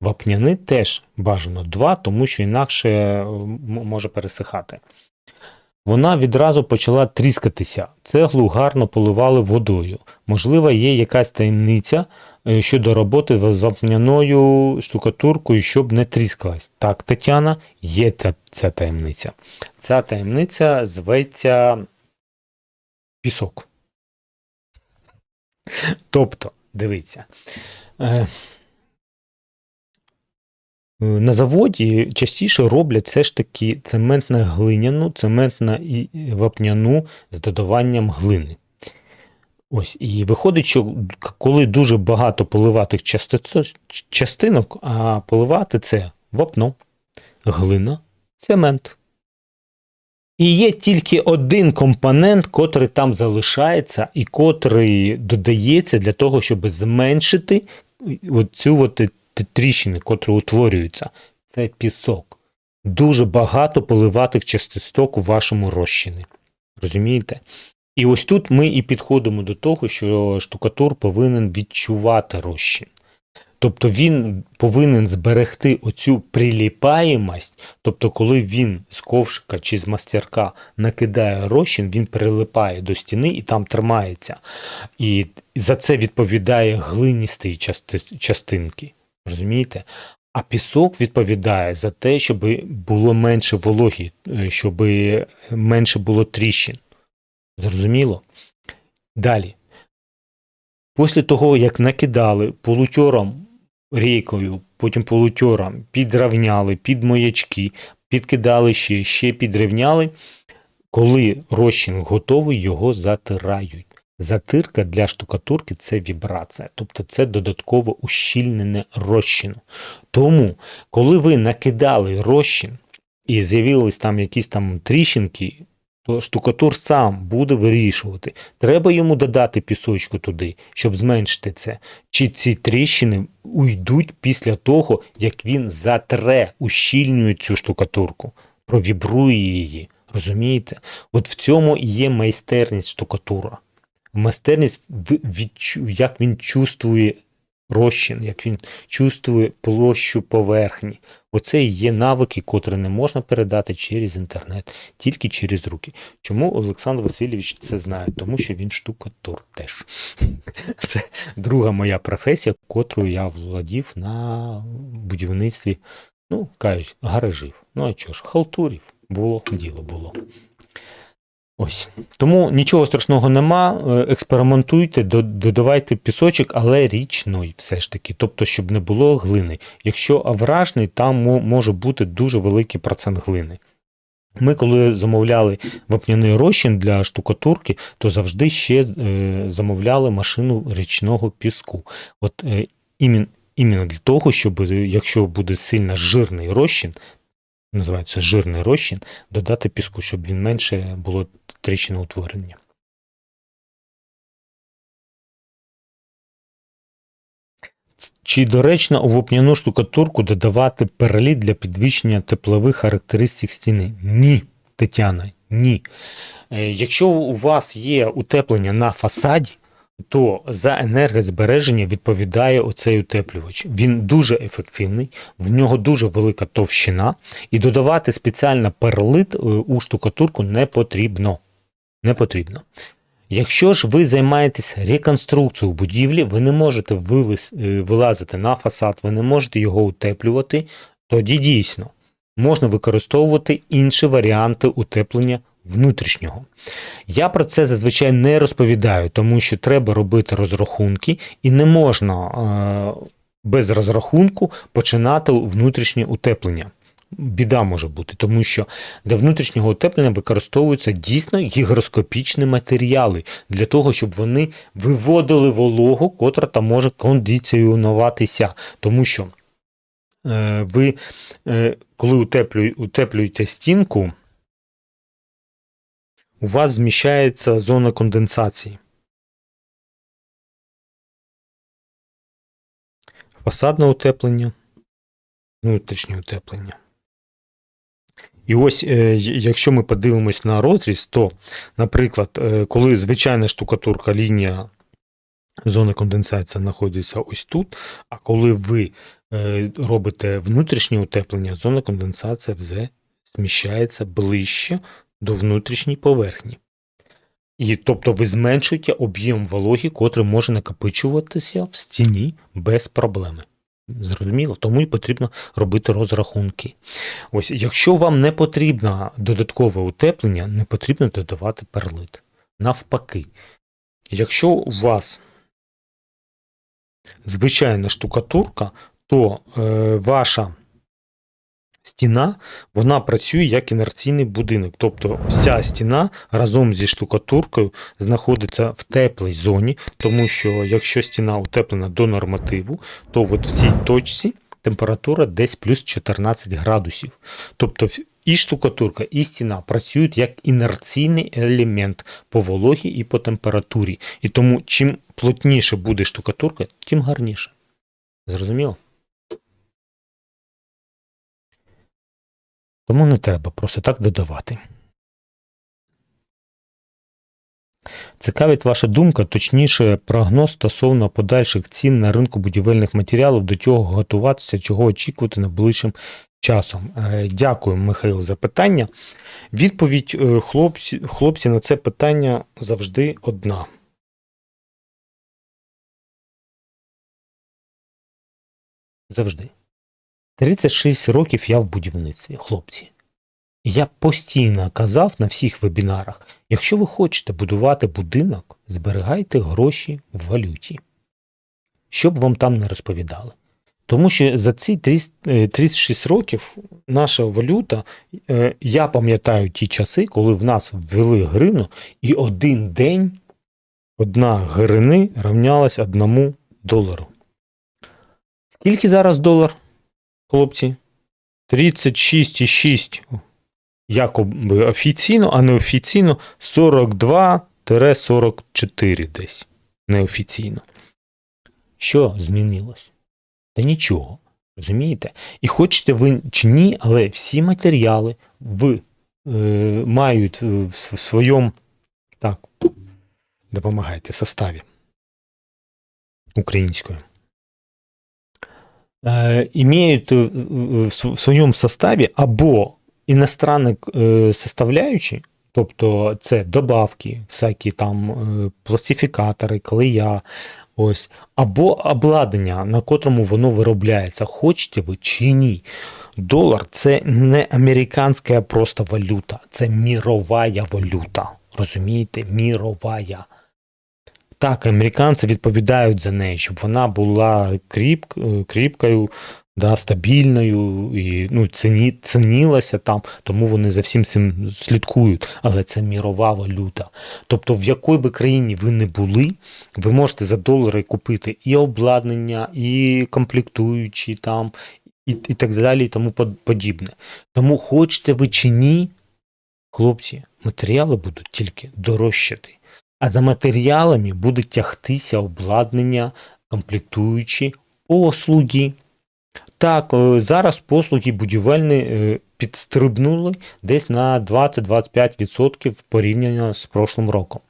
Вапняни теж бажано 2, тому що інакше е, може пересихати. Вона відразу почала тріскатися. Цеглу гарно поливали водою. Можливо, є якась таємниця е, щодо роботи з вапняною штукатуркою, щоб не тріскалась. Так, Тетяна, є ця, ця таємниця. Ця таємниця зветься пісок. Тобто, дивіться. Е, Е, На заводі частіше роблять все ж таки цементно-глиняну, цементно і вапняну з додаванням глини. Ось, і виходить, що коли дуже багато поливатих частинок, а поливати це вапно, глина, цемент. І є тільки один компонент, котрий там залишається, і котрий додається для того, щоб зменшити оцю от тріщини, котрі утворюються. Це пісок. Дуже багато поливатих частисток у вашому розчині. Розумієте? І ось тут ми і підходимо до того, що штукатур повинен відчувати розчин. Тобто він повинен зберегти оцю приліпаємость, тобто, коли він з ковшика чи з мастерка накидає розчин, він прилипає до стіни і там тримається. І за це відповідає глиністі части- частинки. Розумієте? А пісок відповідає за те, щоб було менше вологі, е, щоб менше було тріщин. Зрозуміло? Далі. Після того, як накидали полутьором рейкою, потім полутьором підравняли під маячки, підкидали ще, ще підрівняли, коли розчин готовий, його затирають. Затирка для штукатурки це вібрація, тобто це додатково ущільнене розчину. Тому, коли ви накидали розчин і з'явились там якісь там тріщинки, то штукатур сам буде вирішувати. Треба йому додати пісочку туди, щоб зменшити це. Чи ці тріщини уйдуть після того, як він затре, ущільнює цю штукатурку, провібрує її. Розумієте? От в цьому і є майстерність штукатура. Майстерність, як він чувствує розчин, як він чувствує площу поверхні. Оце і є навики, котрі не можна передати через інтернет, тільки через руки. Чому Олександр Васильович це знає? Тому що він штукатур теж. *laughs* Це друга моя професія, котрою я владів на будівництві, ну, каюсь, гаражів. Ну а чого ж, халтурів. Було, діло було. Ось. Тому нічого страшного нема. е, Експериментуйте, додавайте пісочок, але річний все ж таки, тобто, щоб не було глини. Якщо авражний, там може бути дуже великий процент глини. Ми, коли замовляли вапняний розчин для штукатурки, то завжди ще е, замовляли машину річного піску. От е, іменно для того, щоб якщо буде сильно жирний розчин, називається жирний розчин, додати піску, щоб він менше було тріщиноутворення. Чи доречно у вапняну штукатурку додавати переліт для підвищення теплових характеристик стіни? Ні, Тетяна, ні. Е, Якщо у вас є утеплення на фасаді, то за енергозбереження відповідає оцей утеплювач. Він дуже ефективний, в нього дуже велика товщина, і додавати спеціально перлит е, у штукатурку не потрібно. Не потрібно. Якщо ж ви займаєтесь реконструкцією будівлі, ви не можете е, вилазити на фасад, ви не можете його утеплювати, тоді дійсно можна використовувати інші варіанти утеплення внутрішнього. Я про це зазвичай не розповідаю, тому що треба робити розрахунки, і не можна е, без розрахунку починати внутрішнє утеплення. біда може бути, тому що для внутрішнього утеплення використовуються дійсно гігроскопічні матеріали для того, щоб вони виводили вологу, котра там може кондиціонуватися. Тому що е, ви, е, коли утеплює, утеплюєте стінку, у вас зміщається зона конденсації. Фасадне утеплення, внутрішнє утеплення. І ось, е, якщо ми подивимось на розріз, то, наприклад, е, коли звичайна штукатурка лінія зони конденсації знаходиться ось тут, а коли ви е, робите внутрішнє утеплення, зона конденсації вже зміщається ближче до внутрішньої поверхні. І тобто ви зменшуєте об'єм вологи, котрий може накопичуватися в стіні без проблеми. Зрозуміло, тому і потрібно робити розрахунки. Ось, якщо вам не потрібно додаткове утеплення, не потрібно додавати перлит. Навпаки, якщо у вас звичайна штукатурка, то е, ваша стіна вона працює як інерційний будинок. Тобто вся стіна разом зі штукатуркою знаходиться в теплій зоні, тому що якщо стіна утеплена до нормативу, то от в цій точці температура десь плюс 14 градусів. Тобто і штукатурка, і стіна працюють як інерційний елемент по вологі і по температурі. І тому чим плотніше буде штукатурка, тим гарніше. Зрозуміло? Тому не треба просто так додавати. Цікавить ваша думка, точніше, прогноз стосовно подальших цін на ринку будівельних матеріалів, до чого готуватися, чого очікувати найближчим часом. Е, дякую, Михайло, за питання. Відповідь е, хлопці, хлопці на це питання завжди одна. Завжди. 36 років я в будівництві, хлопці. Я постійно казав на всіх вебінарах: якщо ви хочете будувати будинок, зберігайте гроші в валюті, щоб вам там не розповідали. Тому що за ці 36 е, років наша валюта, е, я пам'ятаю ті часи, коли в нас ввели гривну, і один день одна гривни равнялась одному долару. Скільки зараз долар? Хлопці. 36,6 якоби офіційно, а неофіційно 42-44 десь неофіційно. Що змінилось? Та нічого. Розумієте? І хочете ви чи ні, але всі матеріали в, е, мають в своєму так, допомагайте составі українською. Э, имеют э, в своєму составі або іностранні э, составляючі, тобто це добавки, всякі там пластифікатори, клея, ось, або обладнання, на котрому воно виробляється, хочете ви чи ні. Долар це не американська просто валюта, це мірова валюта. Розумієте? Міровая. Так, американці відповідають за неї, щоб вона була кріп, е, кріпкою, да, стабільною і ну, ціні, цінілася там, тому вони за всім цим слідкують. Але це мірова валюта. Тобто, в якій би країні ви не були, ви можете за долари купити і обладнання, і комплектуючі там, і, і так далі, і тому подібне. Тому хочете ви чи ні, хлопці, матеріали будуть тільки дорожчати а за матеріалами буде тягтися обладнання, комплектуючі послуги. Так, е, зараз послуги будівельні е, підстрибнули десь на 20-25% порівняно з прошлим роком.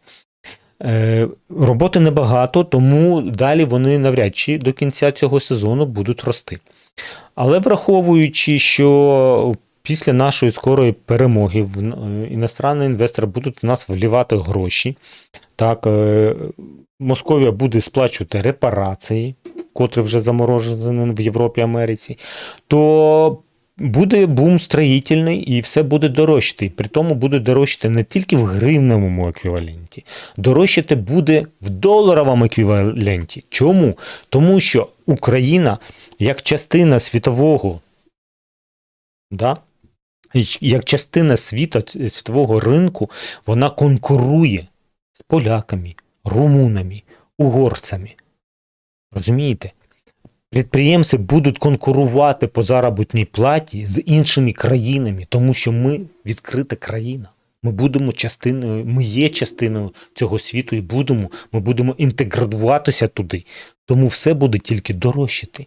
Е, роботи небагато, тому далі вони навряд чи до кінця цього сезону будуть рости. Але враховуючи, що після нашої скорої перемоги іностранні інвестори будуть в нас влівати гроші. Так, е, Московія буде сплачувати репарації, котрі вже заморожені в Європі Америці, то буде бум строїтельний і все буде дорожчати. При тому буде дорожчати не тільки в гривневому еквіваленті, дорожчати буде в доларовому еквіваленті. Чому? Тому що Україна як частина світового Да? Як частина світа, світового ринку, вона конкурує з поляками, румунами, угорцями. Розумієте? Підприємці будуть конкурувати по заробітній платі з іншими країнами, тому що ми відкрита країна. Ми будемо частиною, ми є частиною цього світу і будемо, ми будемо інтегруватися туди. Тому все буде тільки дорожчати.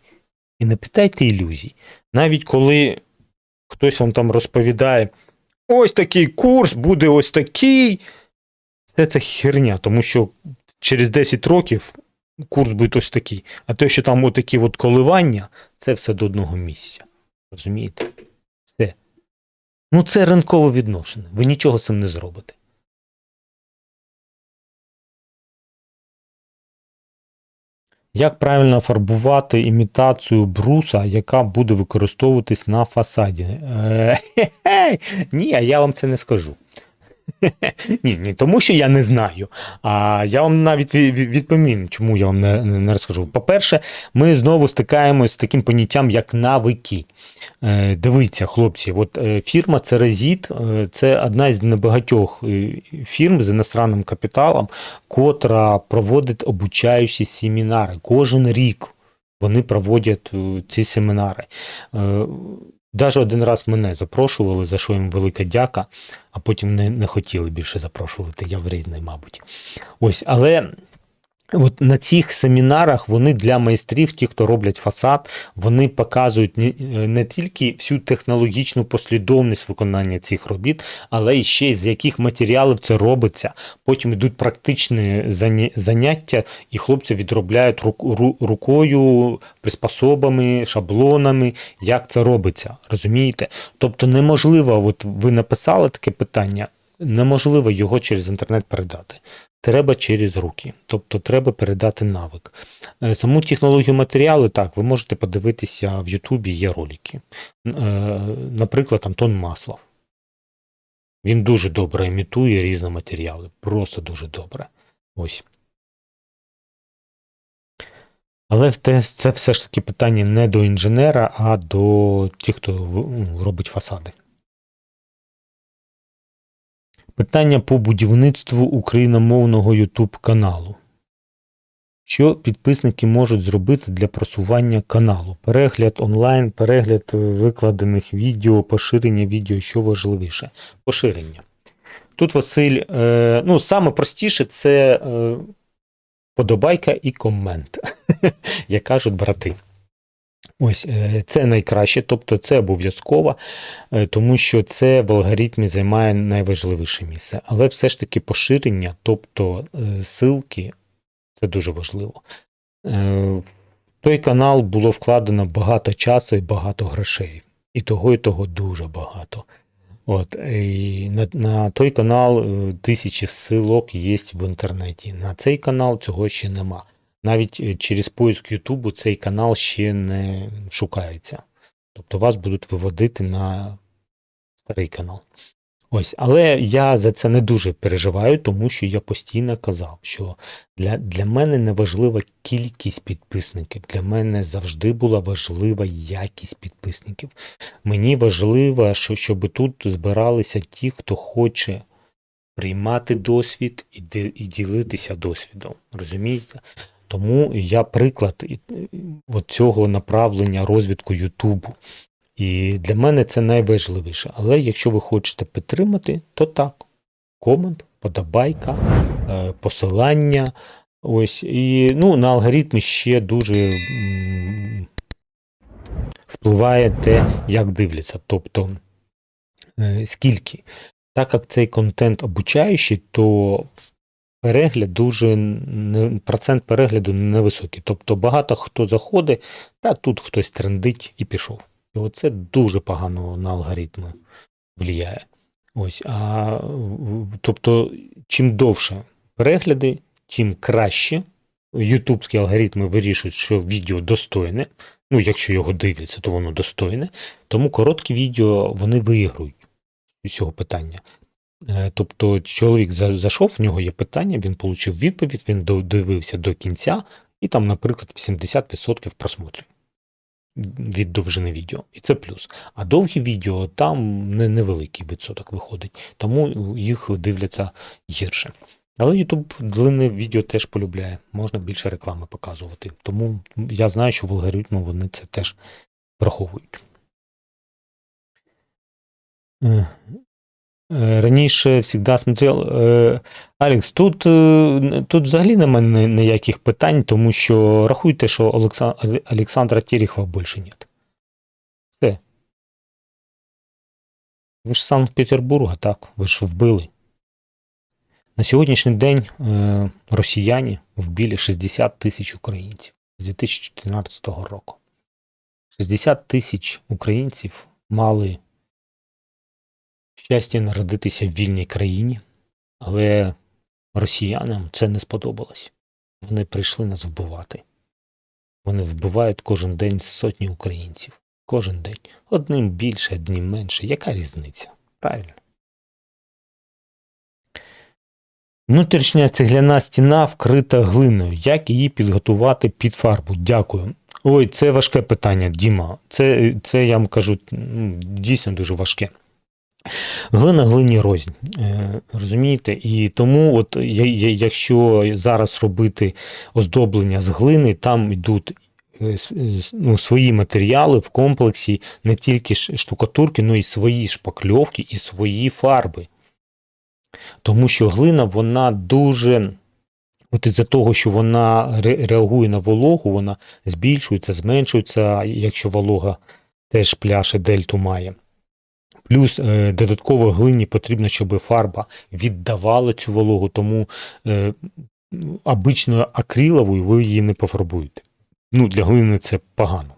І не питайте ілюзій. Навіть коли хтось вам там розповідає, ось такий курс буде ось такий. Це це херня, тому що через 10 років курс буде ось такий. А те, що там отакі от коливання, це все до одного місця. Розумієте? Все. Ну, це ринкове відношення. Ви нічого з цим не зробите. Як правильно фарбувати імітацію бруса, яка буде використовуватись на фасаді? Е, *laughs* хе-хе, Ні, а я вам це не скажу. Ні, не тому, що я не знаю, а я вам навіть ві- ві- відповім, чому я вам не, не розкажу. По-перше, ми знову стикаємось з таким поняттям, як навики. Е, Дивіться, хлопці, от е, фірма Церезіт це одна з небагатьох е, фірм з іностранним капіталом, котра проводить обучаючі семінари кожен рік. Вони проводять е, ці семінари. Даже один раз мене запрошували, за що їм велика дяка, а потім не, не хотіли більше запрошувати. Я вредний, мабуть. Ось, але от на цих семінарах вони для майстрів, ті, хто роблять фасад, вони показують не, не тільки всю технологічну послідовність виконання цих робіт, але і ще з яких матеріалів це робиться. Потім йдуть практичні заняття, і хлопці відробляють рук- ру- рукою, приспособами, шаблонами, як це робиться. Розумієте? Тобто неможливо, от ви написали таке питання, неможливо його через інтернет передати. Треба через руки, тобто треба передати навик. Е, Саму технологію матеріали, так, ви можете подивитися в Ютубі, є ролики. Е, Наприклад, Антон Маслов. Він дуже добре імітує різні матеріали, просто дуже добре. Ось. Але це все ж таки питання не до інженера, а до тих, хто ну, робить фасади. Питання по будівництву україномовного YouTube каналу. Що підписники можуть зробити для просування каналу? Перегляд онлайн, перегляд викладених відео, поширення відео, що важливіше? Поширення. Тут Василь, е, ну, саме простіше це е, подобайка і комент, *laughs* як кажуть брати. Ось е, це найкраще, тобто це обов'язково, е, тому що це в алгоритмі займає найважливіше місце. Але все ж таки поширення, тобто е, ссылки, це дуже важливо. В той канал було вкладено багато часу і багато грошей. І того, і того дуже багато. От, і на, на той канал тисячі ссылок є в інтернеті. На цей канал цього ще нема. Навіть е, через поиск Ютубу цей канал ще не шукається. Тобто вас будуть виводити на старий канал. Ось, але я за це не дуже переживаю, тому що я постійно казав, що для, для мене не важлива кількість підписників. Для мене завжди була важлива якість підписників. Мені важливо, що, щоб тут збиралися ті, хто хоче приймати досвід і, і ділитися досвідом. Розумієте? Тому я приклад цього направлення розвитку Ютубу. І для мене це найважливіше. Але якщо ви хочете підтримати, то так. Комент, подобайка, е, посилання. Ось. І ну, на алгоритми ще дуже впливає те, як дивляться. Тобто, е, скільки. Так як цей контент обучаючий, то перегляд дуже процент перегляду невисокий. Тобто багато хто заходить, та тут хтось трендить і пішов. І оце дуже погано на алгоритми впливає. Ось, а, тобто, чим довше перегляди, тим краще. Ютубські алгоритми вирішують, що відео достойне. Ну, якщо його дивляться, то воно достойне. Тому короткі відео вони виграють з цього питання. Е, Тобто, чоловік зайшов, в нього є питання, він отримав відповідь, він додивився до кінця, і там, наприклад, 80% просмотрів. від довжини відео. І це плюс. А довгі відео там невеликий відсоток виходить, тому їх дивляться гірше. Але YouTube длинне відео теж полюбляє, можна більше реклами показувати. Тому я знаю, що в алгоритму вони це теж враховують. Е, Раніше завжди смотрел. Е, Алекс, тут, е, тут взагалі немає ніяких питань, тому що рахуйте, що Олекса- Олександра Терехова більше нет. Все. Ви ж Санкт-Петербурга, так? Ви ж вбили. На сьогоднішній день е, росіяни вбили 60 тисяч українців з 2014 року. 60 тисяч українців мали щастя народитися в вільній країні, але росіянам це не сподобалось. Вони прийшли нас вбивати. Вони вбивають кожен день сотні українців. Кожен день. Одним більше, одним менше. Яка різниця? Правильно. Внутрішня цегляна стіна вкрита глиною. Як її підготувати під фарбу? Дякую. Ой, це важке питання, Діма. Це, це я вам кажу, дійсно дуже важке. Глина глині рознь. Е, розумієте? І тому, от, якщо зараз робити оздоблення з глини, там йдуть е, с- ну, свої матеріали в комплексі, не тільки штукатурки, але й свої шпакльовки і свої фарби. Тому що глина, вона дуже. От із-за того, що вона реагує на вологу, вона збільшується, зменшується, якщо волога теж пляше дельту має. Плюс е, додатково глині потрібно, щоб фарба віддавала цю вологу, тому е, обичною акриловою ви її не пофарбуєте. Ну, для глини це погано.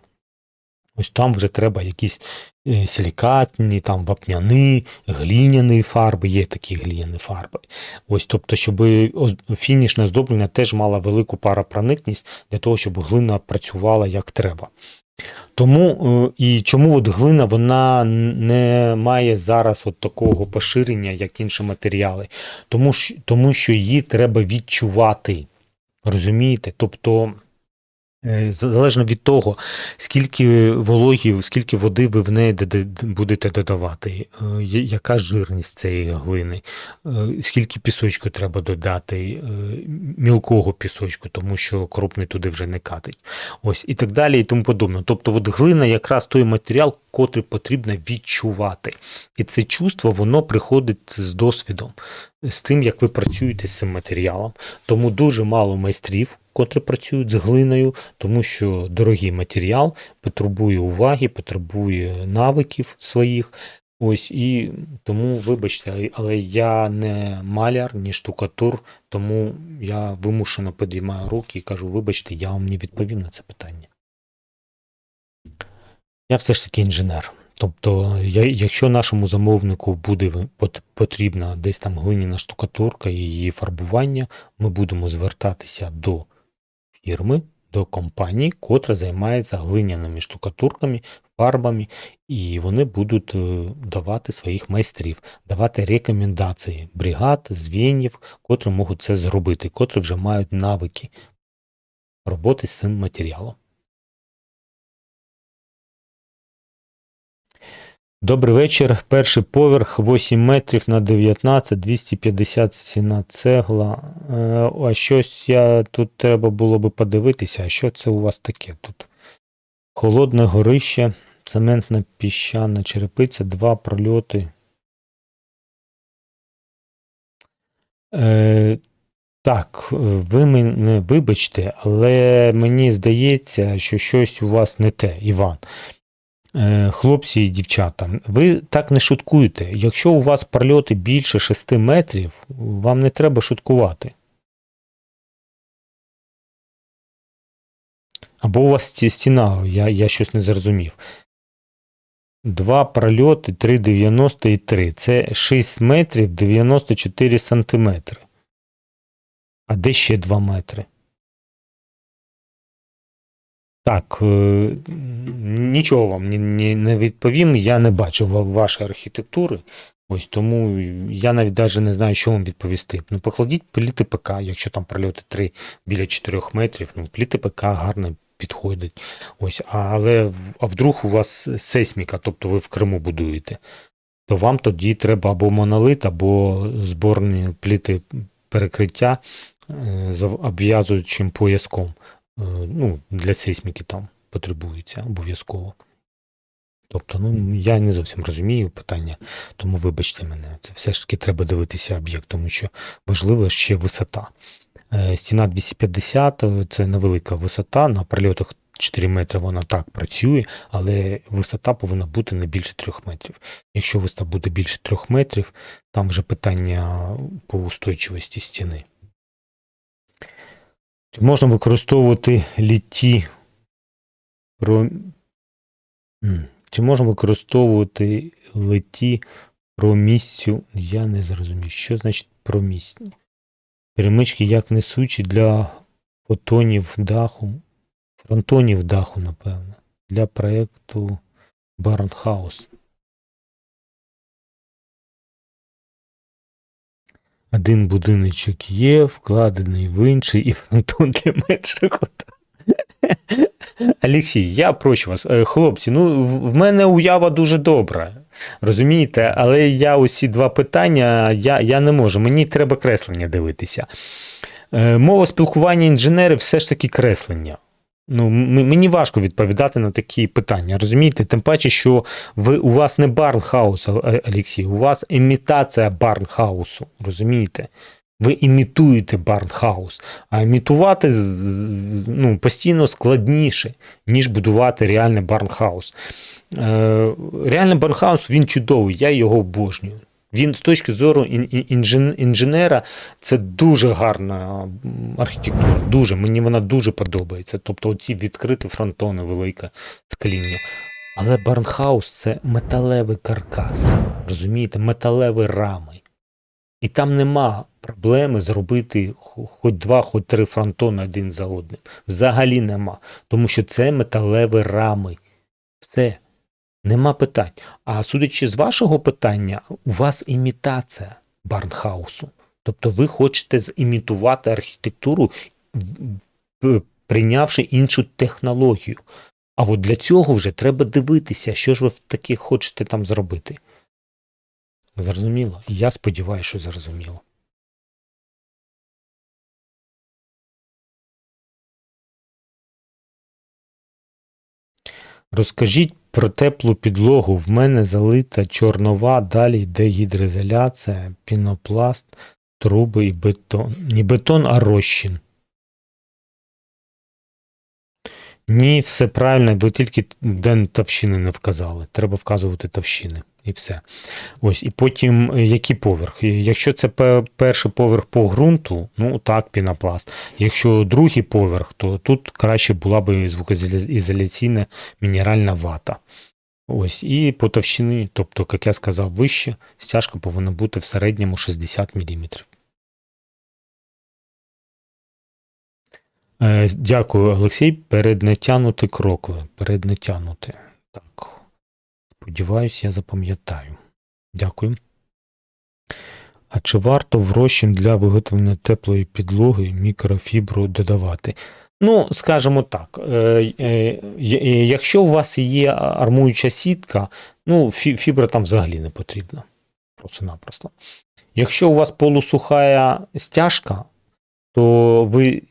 Ось там вже треба якісь е, силікатні, там вапняні, гліняні фарби, є такі гліняні фарби. Ось, тобто, щоб фінішне оздоблення теж мало велику паропроникність для того, щоб глина працювала як треба. Тому е, і чому от глина вона не має зараз от такого поширення, як інші матеріали, тому, що- тому що її треба відчувати. Розумієте? Тобто, залежно від того, скільки вологі, скільки води ви в неї будете додавати, е, яка жирність цієї глини, е, скільки пісочку треба додати, е, мілкого пісочку, тому що крупний туди вже не катить. Ось і так далі, і тому подобне. Тобто, от глина якраз той матеріал, котрий потрібно відчувати. І це чувство, воно приходить з досвідом, з тим, як ви працюєте з цим матеріалом. Тому дуже мало майстрів, котрі працюють з глиною, тому що дорогий матеріал потребує уваги, потребує навиків своїх. Ось і тому, вибачте, але я не маляр, ні штукатур, тому я вимушено підіймаю руки і кажу: вибачте, я вам не відповім на це питання. Я все ж таки інженер. Тобто, я, якщо нашому замовнику буде потрібна десь там глиняна штукатурка і її фарбування, ми будемо звертатися до фірми, до компанії, котра займається глиняними штукатурками, фарбами, і вони будуть е, давати своїх майстрів, давати рекомендації бригад, звенів, котрі можуть це зробити, котрі вже мають навики роботи з цим матеріалом. Добрий вечір. Перший поверх 8 метрів на 19, 250 стіна цегла. Е, А щось я тут треба було би подивитися, а що це у вас таке тут? Холодне горище, цементна піщана черепиця, два прольоти. Е, так, ви мене вибачте, але мені здається, що щось у вас не те, Іван. Е, Хлопці і дівчата, ви так не шуткуєте. Якщо у вас прольоти більше 6 метрів, вам не треба шуткувати. Або у вас стіна, я, я щось не зрозумів. Два прольоти 3,90 і 3. Це 6 метрів 94 сантиметри. А де ще 2 метри? Так, е, нічого вам не, відповім. Я не бачив вашої архітектури. Ось тому я навіть навіть не знаю, що вам відповісти. Ну, покладіть пліти ПК, якщо там прольоти 3 біля 4 метрів. Ну, пліти ПК гарно підходить. Ось, але а вдруг у вас сейсміка, тобто ви в Криму будуєте, то вам тоді треба або монолит, або зборні пліти перекриття е, з обв'язуючим пояском. Е, Ну, для сейсміки там потребується обов'язково. Тобто, ну я не зовсім розумію питання, тому вибачте мене. Це все ж таки треба дивитися об'єкт, тому що важливо ще висота. Е, Стіна 250 е, це невелика висота. На прильотах 4 метри вона так працює, але висота повинна бути не більше 3 метрів. Якщо висота буде більше 3 метрів, там вже питання по устойчивості стіни. Чи можна використовувати літі про... Чи можна використовувати леті промісцю? Я не зрозумів, що значить промісні. Перемички як несучі для фотонів даху, фронтонів даху, напевно, для проєкту Барнхаус. Один будиночок є, вкладений в інший, і фронтон для меншого. Олексій, я прошу вас, е, хлопці, ну в мене уява дуже добра. Розумієте, але я усі два питання я, я не можу. Мені треба креслення дивитися. Е, Мова спілкування інженерів все ж таки креслення. Ну, мені важко відповідати на такі питання. Розумієте? Тим паче, що ви, у вас не барнхаус, Олексій, у вас імітація барнхаусу. Розумієте? Ви імітуєте барнхаус. А імітувати ну, постійно складніше, ніж будувати реальний барнхаус. Е, реальний барнхаус він чудовий, я його обожнюю. Він з точки зору ін- ін- інжен- інженера це дуже гарна архітектура. Дуже мені вона дуже подобається. Тобто, оці відкриті фронтони, велике скління. Але барнхаус це металевий каркас. Розумієте, металеві рами. І там нема проблеми зробити хоч два, хоч три фронтони один за одним. Взагалі нема. Тому що це металеві рами. Все. Нема питань. А судячи з вашого питання, у вас імітація Барнхаусу. Тобто ви хочете зімітувати архітектуру, прийнявши іншу технологію. А от для цього вже треба дивитися, що ж ви таке хочете там зробити. Зрозуміло? Я сподіваюся, що зрозуміло. Розкажіть про теплу підлогу. В мене залита чорнова, далі йде гідроізоляція, пінопласт, труби і бетон. Не бетон, а розчин. Ні, все правильно, ви тільки де товщини не вказали. Треба вказувати товщини і все. Ось, і потім е, який поверх? Е, Якщо це перший поверх по ґрунту, ну так, пінопласт. Якщо другий поверх, то тут краще була би звукоізоляційна мінеральна вата. Ось, і по товщині, тобто, як я сказав, вище, стяжка повинна бути в середньому 60 мм. Е, Дякую, Олексій. Переднетянути крокове. Переднетянути. Так. Сподіваюсь, я запам'ятаю. Дякую. А чи варто в розчин для виготовлення теплої підлоги мікрофібру додавати? Ну, скажімо так, е, е, е, якщо у вас є армуюча сітка, ну, фібра там взагалі не потрібна. Просто-напросто. Якщо у вас полусуха стяжка, то ви,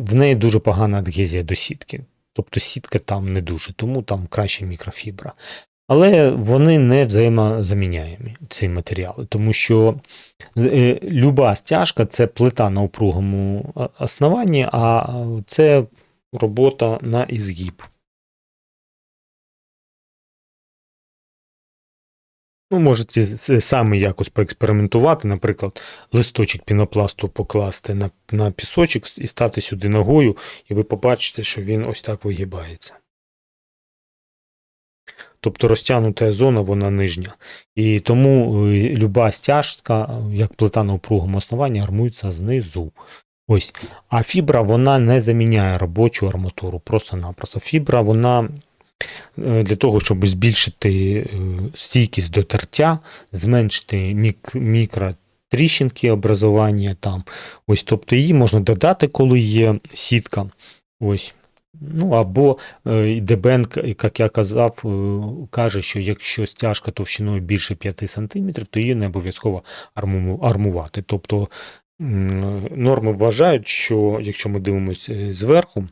в неї дуже погана адгезія до сітки. Тобто сітка там не дуже, тому там краще мікрофібра. Але вони не взаємозаміняємі, ці матеріали, тому що е, люба стяжка це плита на упругому основанні, а це робота на ізгиб. Ну, можете с- самі якось поекспериментувати, наприклад, листочок пінопласту покласти на, на пісочок і стати сюди ногою, і ви побачите, що він ось так вигибається. Тобто розтягнута зона, вона нижня. І тому е, люба стяжка, як плита на упругому основанні, армується знизу. Ось. А фібра вона не заміняє робочу арматуру. Просто-напросто. Фібра вона е, для того, щоб збільшити е, стійкість до тертя, зменшити мік- мікротріщинки образування там. Ось, тобто її можна додати, коли є сітка. Ось. Ну або е, Дебенк, як я казав, е, каже, що якщо стяжка товщиною більше 5 см, то її не обов'язково армувати. Тобто норми вважають, що якщо ми дивимося е, зверху,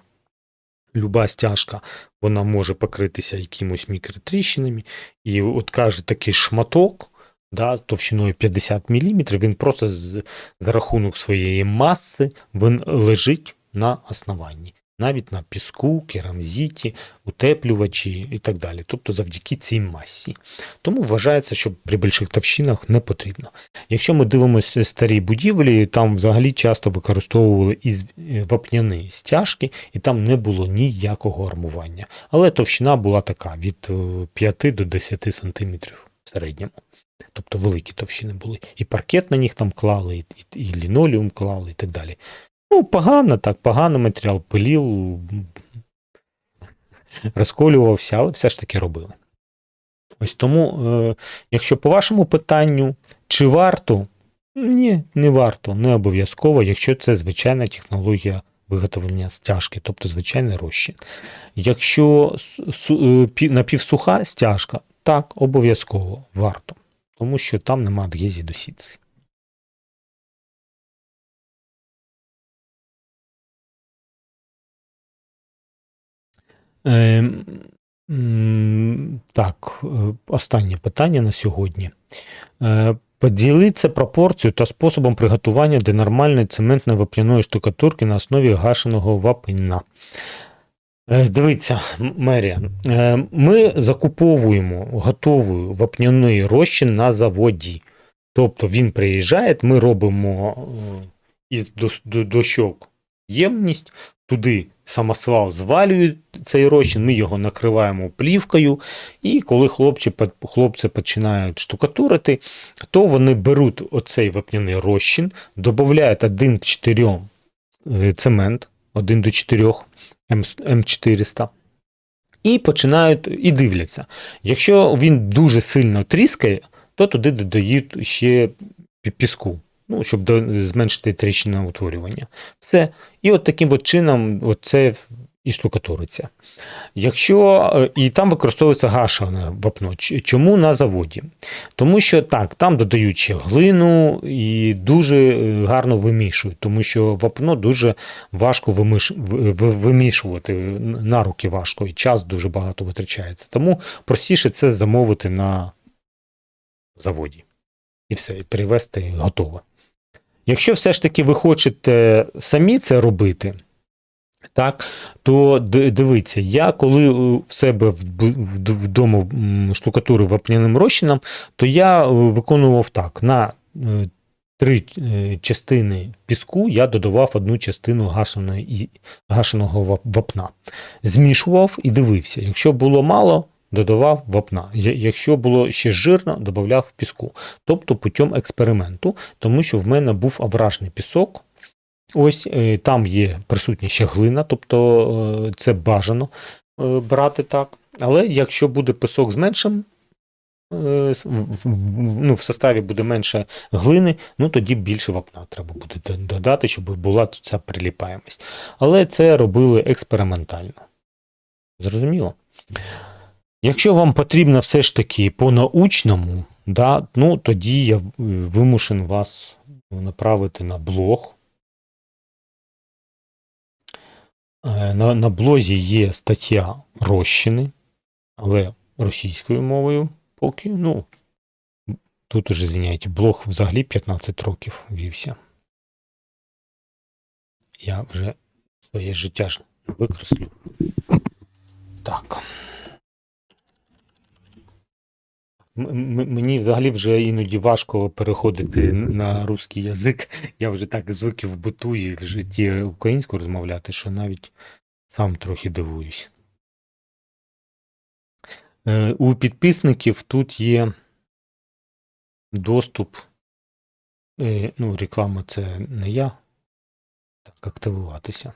люба стяжка вона може покритися якимось мікротріщинами, і от каже такий шматок. Да, товщиною 50 мм, він просто з, за рахунок своєї маси він лежить на основанні, навіть на піску, керамзіті, утеплювачі і так далі. Тобто завдяки цій масі. Тому вважається, що при більших товщинах не потрібно. Якщо ми дивимося старі будівлі, там взагалі часто використовували із е, вапняні стяжки, і там не було ніякого армування. Але товщина була така від е, 5 до 10 см в середньому. Тобто великі товщини були. І паркет на них там клали, і, і, і лінолеум клали, і так далі. Ну, погано так, погано матеріал пилів, розколювався, але все ж таки робили. Ось тому, е, якщо по вашому питанню, чи варто? Ні, не варто, не обов'язково, якщо це звичайна технологія виготовлення стяжки, тобто звичайний розчин. Якщо е, пі- напівсуха стяжка, так, обов'язково варто, тому що там нема адгезії до сітки. Е, Так, е, останнє питання на сьогодні. Е, Поділіться пропорцією та способом приготування денормальної цементно-вапняної штукатурки на основі гашеного вапна. Е, Дивіться, Мерія, е, ми закуповуємо готовий вапняний розчин на заводі. Тобто він приїжджає, ми робимо із дощок ємність, туди самосвал звалює цей розчин, ми його накриваємо плівкою, і коли хлопці, хлопці починають штукатурити, то вони беруть оцей вапняний розчин, додають 1 к 4 е, цемент, 1 до 4 М, М400, і починають і дивляться. Якщо він дуже сильно тріскає, то туди додають ще піску, ну, щоб до- зменшити тріщинне утворювання. Все. І от таким от чином це і штукатуриться. Якщо е, і там використовується гашене вапно. Чому на заводі? Тому що так, там додають ще глину і дуже е, гарно вимішують, тому що вапно дуже важко вимішувати, на руки важко, і час дуже багато витрачається. Тому простіше це замовити на заводі. І все, і перевезти і готово. Якщо все ж таки ви хочете самі це робити, так, то дивіться, я коли в себе вдома м, штукатурив вапняним розчином, то я е, виконував так: на е, три е, частини піску я додавав одну частину гашеного вапна. Змішував і дивився. Якщо було мало, додавав вапна. Якщо було ще жирно, додавав піску. Тобто путем експерименту, тому що в мене був авражний пісок. Ось е, там є присутня ще глина, тобто е, це бажано е, брати так. Але якщо буде пісок з меншим, ну, в составі буде менше глини, ну тоді більше вапна треба буде додати, щоб була ця приліпаємість. Але це робили експериментально. Зрозуміло? Якщо вам потрібно все ж таки по-научному, да, ну тоді я вимушен вас направити на блог. Е, На, на блозі є стаття розчини, але російською мовою поки. Ну, тут уже, звиняйте, блог взагалі 15 років вівся. Я вже своє життя ж викреслю. Так. М- м- Мені взагалі вже іноді важко переходити на русський язик. Я вже так звик в биту і в житті українською розмовляти, що навіть сам трохи дивуюсь. Е, У підписників тут є доступ. е, Ну, реклама це не я. Так, активуватися.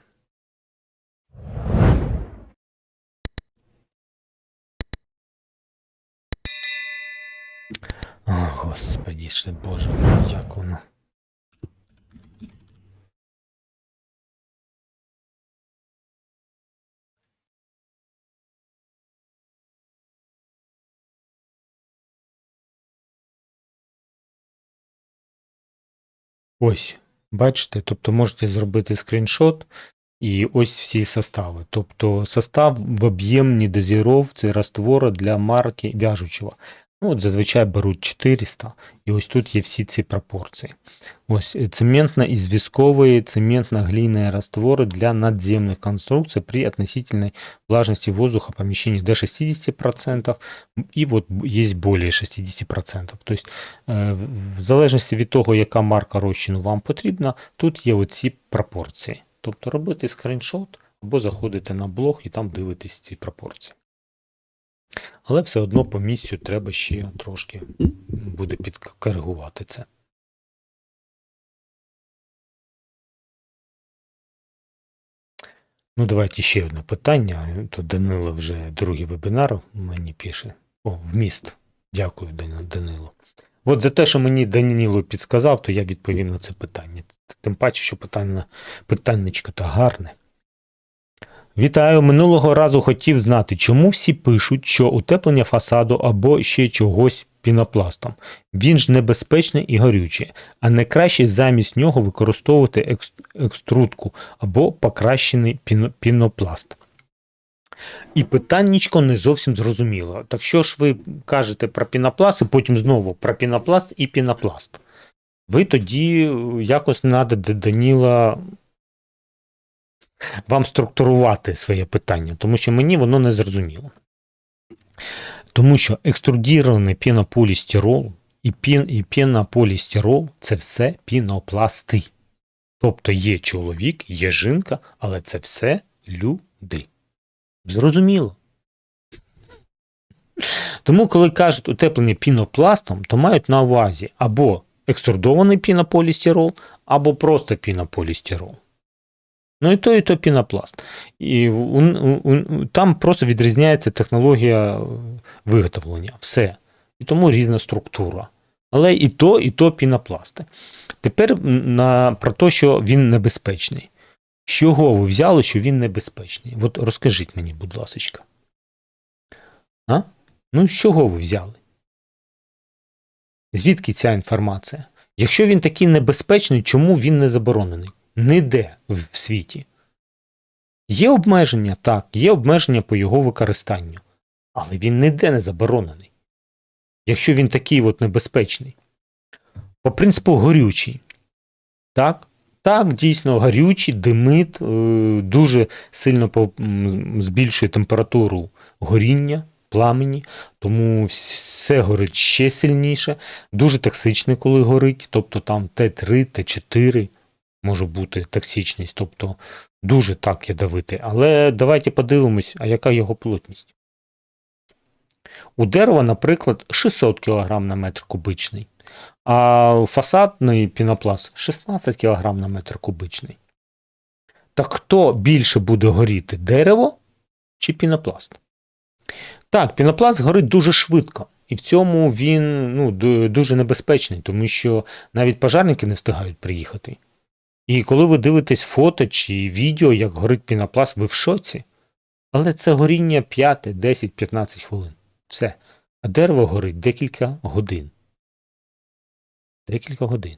Господи, ще боже, як воно. Ось, бачите, тобто можете зробити скріншот і ось всі состави. Тобто состав в об'ємній дозіровці раствора для марки вяжучого. Ну, от зазвичай беруть 400, і ось тут є всі ці пропорції. Ось е, цементно і зв'язкові цементно-глиняные растворы для надземных конструкций при относительной влажности воздуха помещений до 60%, і от є более 60%. Тобто, е, в залежності від того, яка марка розчину вам потрібна, тут є оці пропорції. Тобто робити скріншот або заходите на блог і там дивитесь ці пропорції. Але все одно по місцю треба ще трошки буде підкоригувати це. Ну, давайте ще одне питання. То Данило вже другий вебінар мені пише. О, вміст. Дякую, Данило. От за те, що мені Даніло підсказав, то я відповім на це питання. Тим паче, що питання, питаннячко гарне. Вітаю, минулого разу хотів знати, чому всі пишуть, що утеплення фасаду або ще чогось пінопластом. Він ж небезпечний і горючий, а не краще замість нього використовувати екструдку або покращений пінопласт. І питаннячко не зовсім зрозуміло. Так що ж ви кажете про пінопласт, і потім знову про пінопласт і пінопласт? Ви тоді якось треба Даніла вам структурувати своє питання, тому що мені воно не зрозуміло. Тому що екструдірований пінополістирол і пін, і пінополістирол – це все пінопласти. Тобто є чоловік, є жінка, але це все люди. Зрозуміло. Тому, коли кажуть утеплення пінопластом, то мають на увазі або екструдований пінополістирол, або просто пінополістирол. Ну і то, і то пінопласт. І там просто відрізняється технологія виготовлення. Все. І тому різна структура. Але і то, і то пінопласти. Тепер на, про те, що він небезпечний. З чого ви взяли, що він небезпечний? От розкажіть мені, будь ласка. А? Ну, з чого ви взяли? Звідки ця інформація? Якщо він такий небезпечний, чому він не заборонений? Ніде в світі. Є обмеження, так, є обмеження по його використанню, але він ніде не заборонений. Якщо він такий от небезпечний. По принципу горючий. Так, так, дійсно, горючий, димит, е, дуже сильно збільшує температуру горіння, пламені, тому все горить ще сильніше, дуже токсичне, коли горить, тобто там Т3, Т4 може бути токсичність, тобто дуже так ядовитий. Але давайте подивимось, а яка його плотність. У дерева, наприклад, 600 кг на метр кубичний, а фасадний пінопласт 16 кг на метр кубичний. Так хто більше буде горіти дерево чи пінопласт? Так, пінопласт горить дуже швидко. І в цьому він ну, дуже небезпечний, тому що навіть пожарники не встигають приїхати. І коли ви дивитесь фото чи відео, як горить пінопласт, ви в шоці. Але це горіння 5, 10, 15 хвилин. Все. А дерево горить декілька годин. Декілька годин.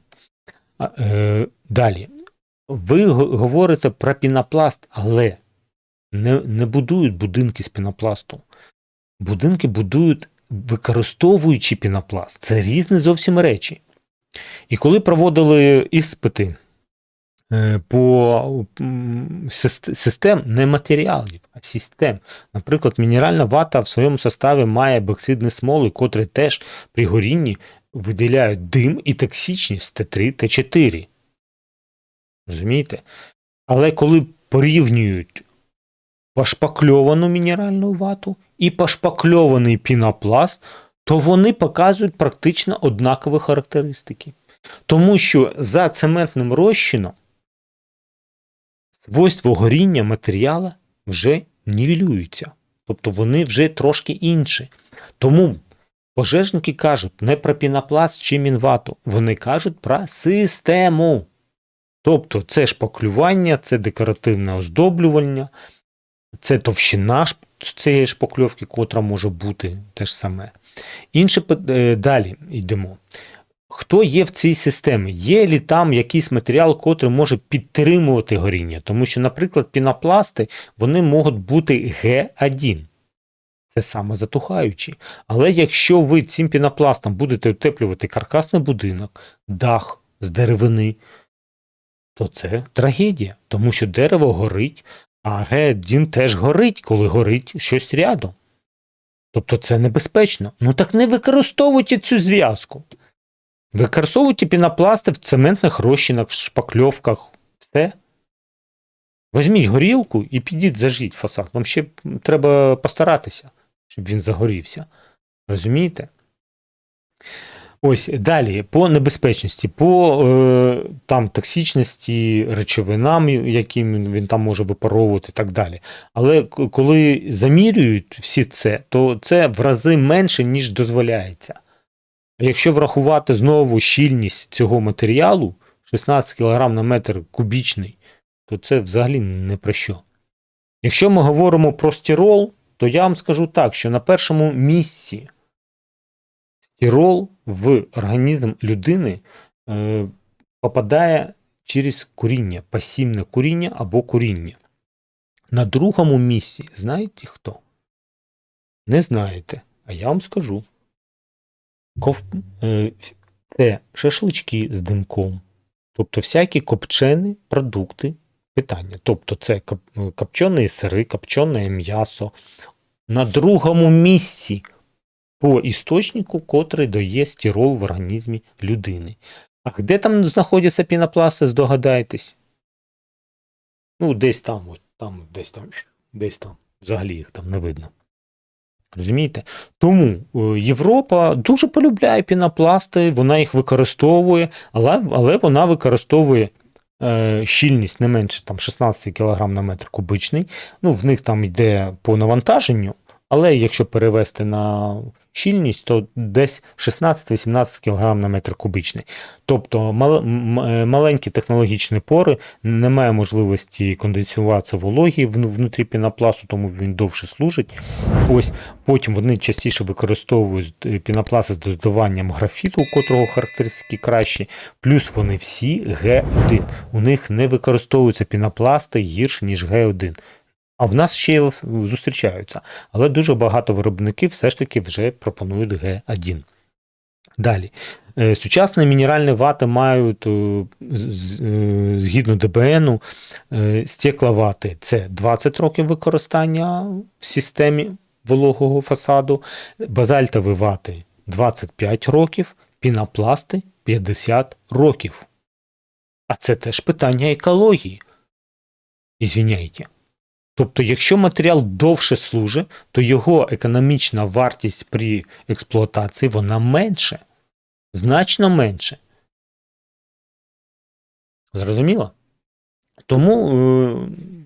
А, е, Далі. Ви говорите про пінопласт, але не, не будують будинки з пінопласту. Будинки будують, використовуючи пінопласт. Це різні зовсім речі. І коли проводили іспити. Е, по систем не матеріалів, а систем. Наприклад, мінеральна вата в своєму составі має боксидні смоли, котрі теж при горінні виділяють дим і токсичність Т3, Т4. Розумієте? Але коли порівнюють пошпакльовану мінеральну вату і пошпакльований пінопласт, то вони показують практично однакові характеристики. Тому що за цементним розчином свойства горіння матеріала вже нівелюються. Тобто вони вже трошки інші. Тому пожежники кажуть не про пінопласт чи мінвату, вони кажуть про систему. Тобто це шпаклювання, це декоративне оздоблювання, це товщина цієї шпакльовки, котра може бути те ж саме. Інше е, далі йдемо. Хто є в цій системі? Є лі там якийсь матеріал, котрий може підтримувати горіння? Тому що, наприклад, пінопласти вони можуть бути Г1. Це самозатухаючі. Але якщо ви цим пінопластом будете утеплювати каркасний будинок, дах з деревини, то це трагедія, тому що дерево горить, а Г1 теж горить, коли горить щось рядом. Тобто це небезпечно. Ну так не використовуйте цю зв'язку. Використовуйте пінопласти в цементних розчинах, в шпакльовках, все. Візьміть горілку і підіть зажіть фасад. Вам ще треба постаратися, щоб він загорівся. Розумієте? Ось далі по небезпечності, по е, там токсичності речовинам, які він там може випаровувати і так далі. Але коли замірюють всі це, то це в рази менше, ніж дозволяється. Якщо врахувати знову щільність цього матеріалу 16 кг на метр кубічний, то це взагалі не про що. Якщо ми говоримо про стірол, то я вам скажу так, що на першому місці стірол в організм людини е, попадає через куріння, пасівне куріння або куріння. На другому місці знаєте хто? Не знаєте, а я вам скажу. Ков... е, Це шашлички з димком, тобто всякі копчені продукти питання. Тобто це коп- копчені сири, копчене м'ясо. На другому місці по істочнику, котрий дає стірол в організмі людини. А де там знаходяться пінопласти, здогадайтесь? Ну, десь там, от, там, десь там, десь там. Взагалі їх там не видно. Розумієте? Тому е, Європа дуже полюбляє пінопласти, вона їх використовує, але, але вона використовує е, щільність не менше там, 16 кг на метр кубичний. Ну, в них там йде по навантаженню, але якщо перевести на щільність, то десь 16-18 кг на метр кубичний. Тобто мал, маленькі технологічні пори, немає можливості конденсуватися вологі внутрі пінопласту, тому він довше служить. Ось потім вони частіше використовують е, пінопласти з додаванням графіту, у котрого характеристики кращі, плюс вони всі Г1. У них не використовуються пінопласти гірше, ніж Г1. А в нас ще зустрічаються. Але дуже багато виробників все ж таки вже пропонують Г1. Далі. Е, Сучасні мінеральні вати мають, е, е, згідно ДБНу, стекловати – це 20 років використання в системі вологого фасаду, базальтові вати – 25 років, пінопласти – 50 років. А це теж питання екології. Ізвиняйте. Тобто, якщо матеріал довше служить, то його економічна вартість при експлуатації вона менше. Значно менше. Зрозуміло? Тому е,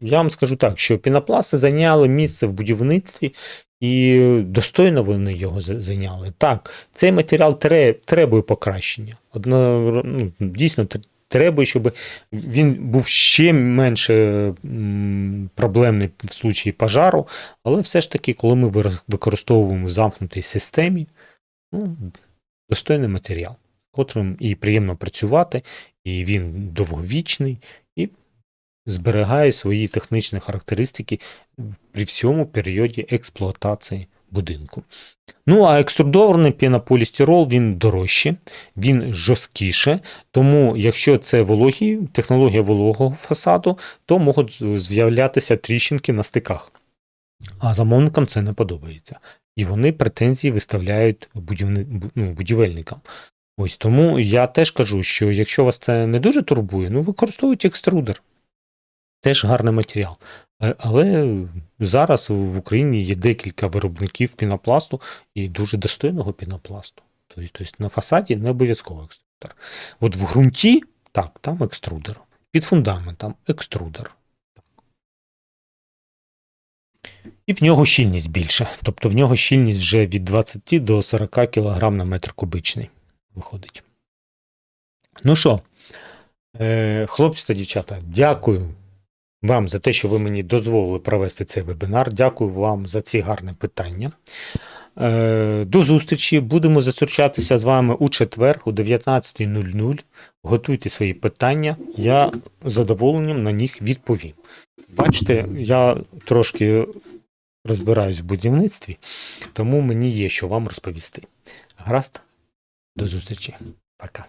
я вам скажу так, що пінопласти зайняли місце в будівництві і достойно вони його зайняли. Так, цей матеріал тре- требує покращення. Одно, ну, дійсно треба, щоб він був ще менше проблемний в случаї пожару, але все ж таки, коли ми використовуємо в замкнутій системі, ну, достойний матеріал, котрим і приємно працювати, і він довговічний, і зберігає свої технічні характеристики при всьому періоді експлуатації будинку. Ну, а екструдований пінополістирол він дорожче, він жорсткіше, тому якщо це вологі, технологія вологого фасаду, то можуть з'являтися тріщинки на стиках. А замовникам це не подобається. І вони претензії виставляють будівни... ну, будівельникам. Ось тому я теж кажу, що якщо вас це не дуже турбує, ну використовуйте екструдер. Теж гарний матеріал. Е, Але зараз в Україні є декілька виробників пінопласту і дуже достойного пінопласту. Тобто, тобто на фасаді не обов'язково екструдер. От в ґрунті, так, там екструдер. Під фундаментом екструдер. І в нього щільність більше. Тобто в нього щільність вже від 20 до 40 кг на метр кубичний виходить. Ну що, е, хлопці та дівчата, дякую вам за те, що ви мені дозволили провести цей вебінар. Дякую вам за ці гарні питання. Е, До зустрічі. Будемо зустрічатися з вами у четвер о 19.00. Готуйте свої питання. Я з задоволенням на них відповім. Бачите, я трошки розбираюсь в будівництві, тому мені є що вам розповісти. Гаразд, до зустрічі. Пока.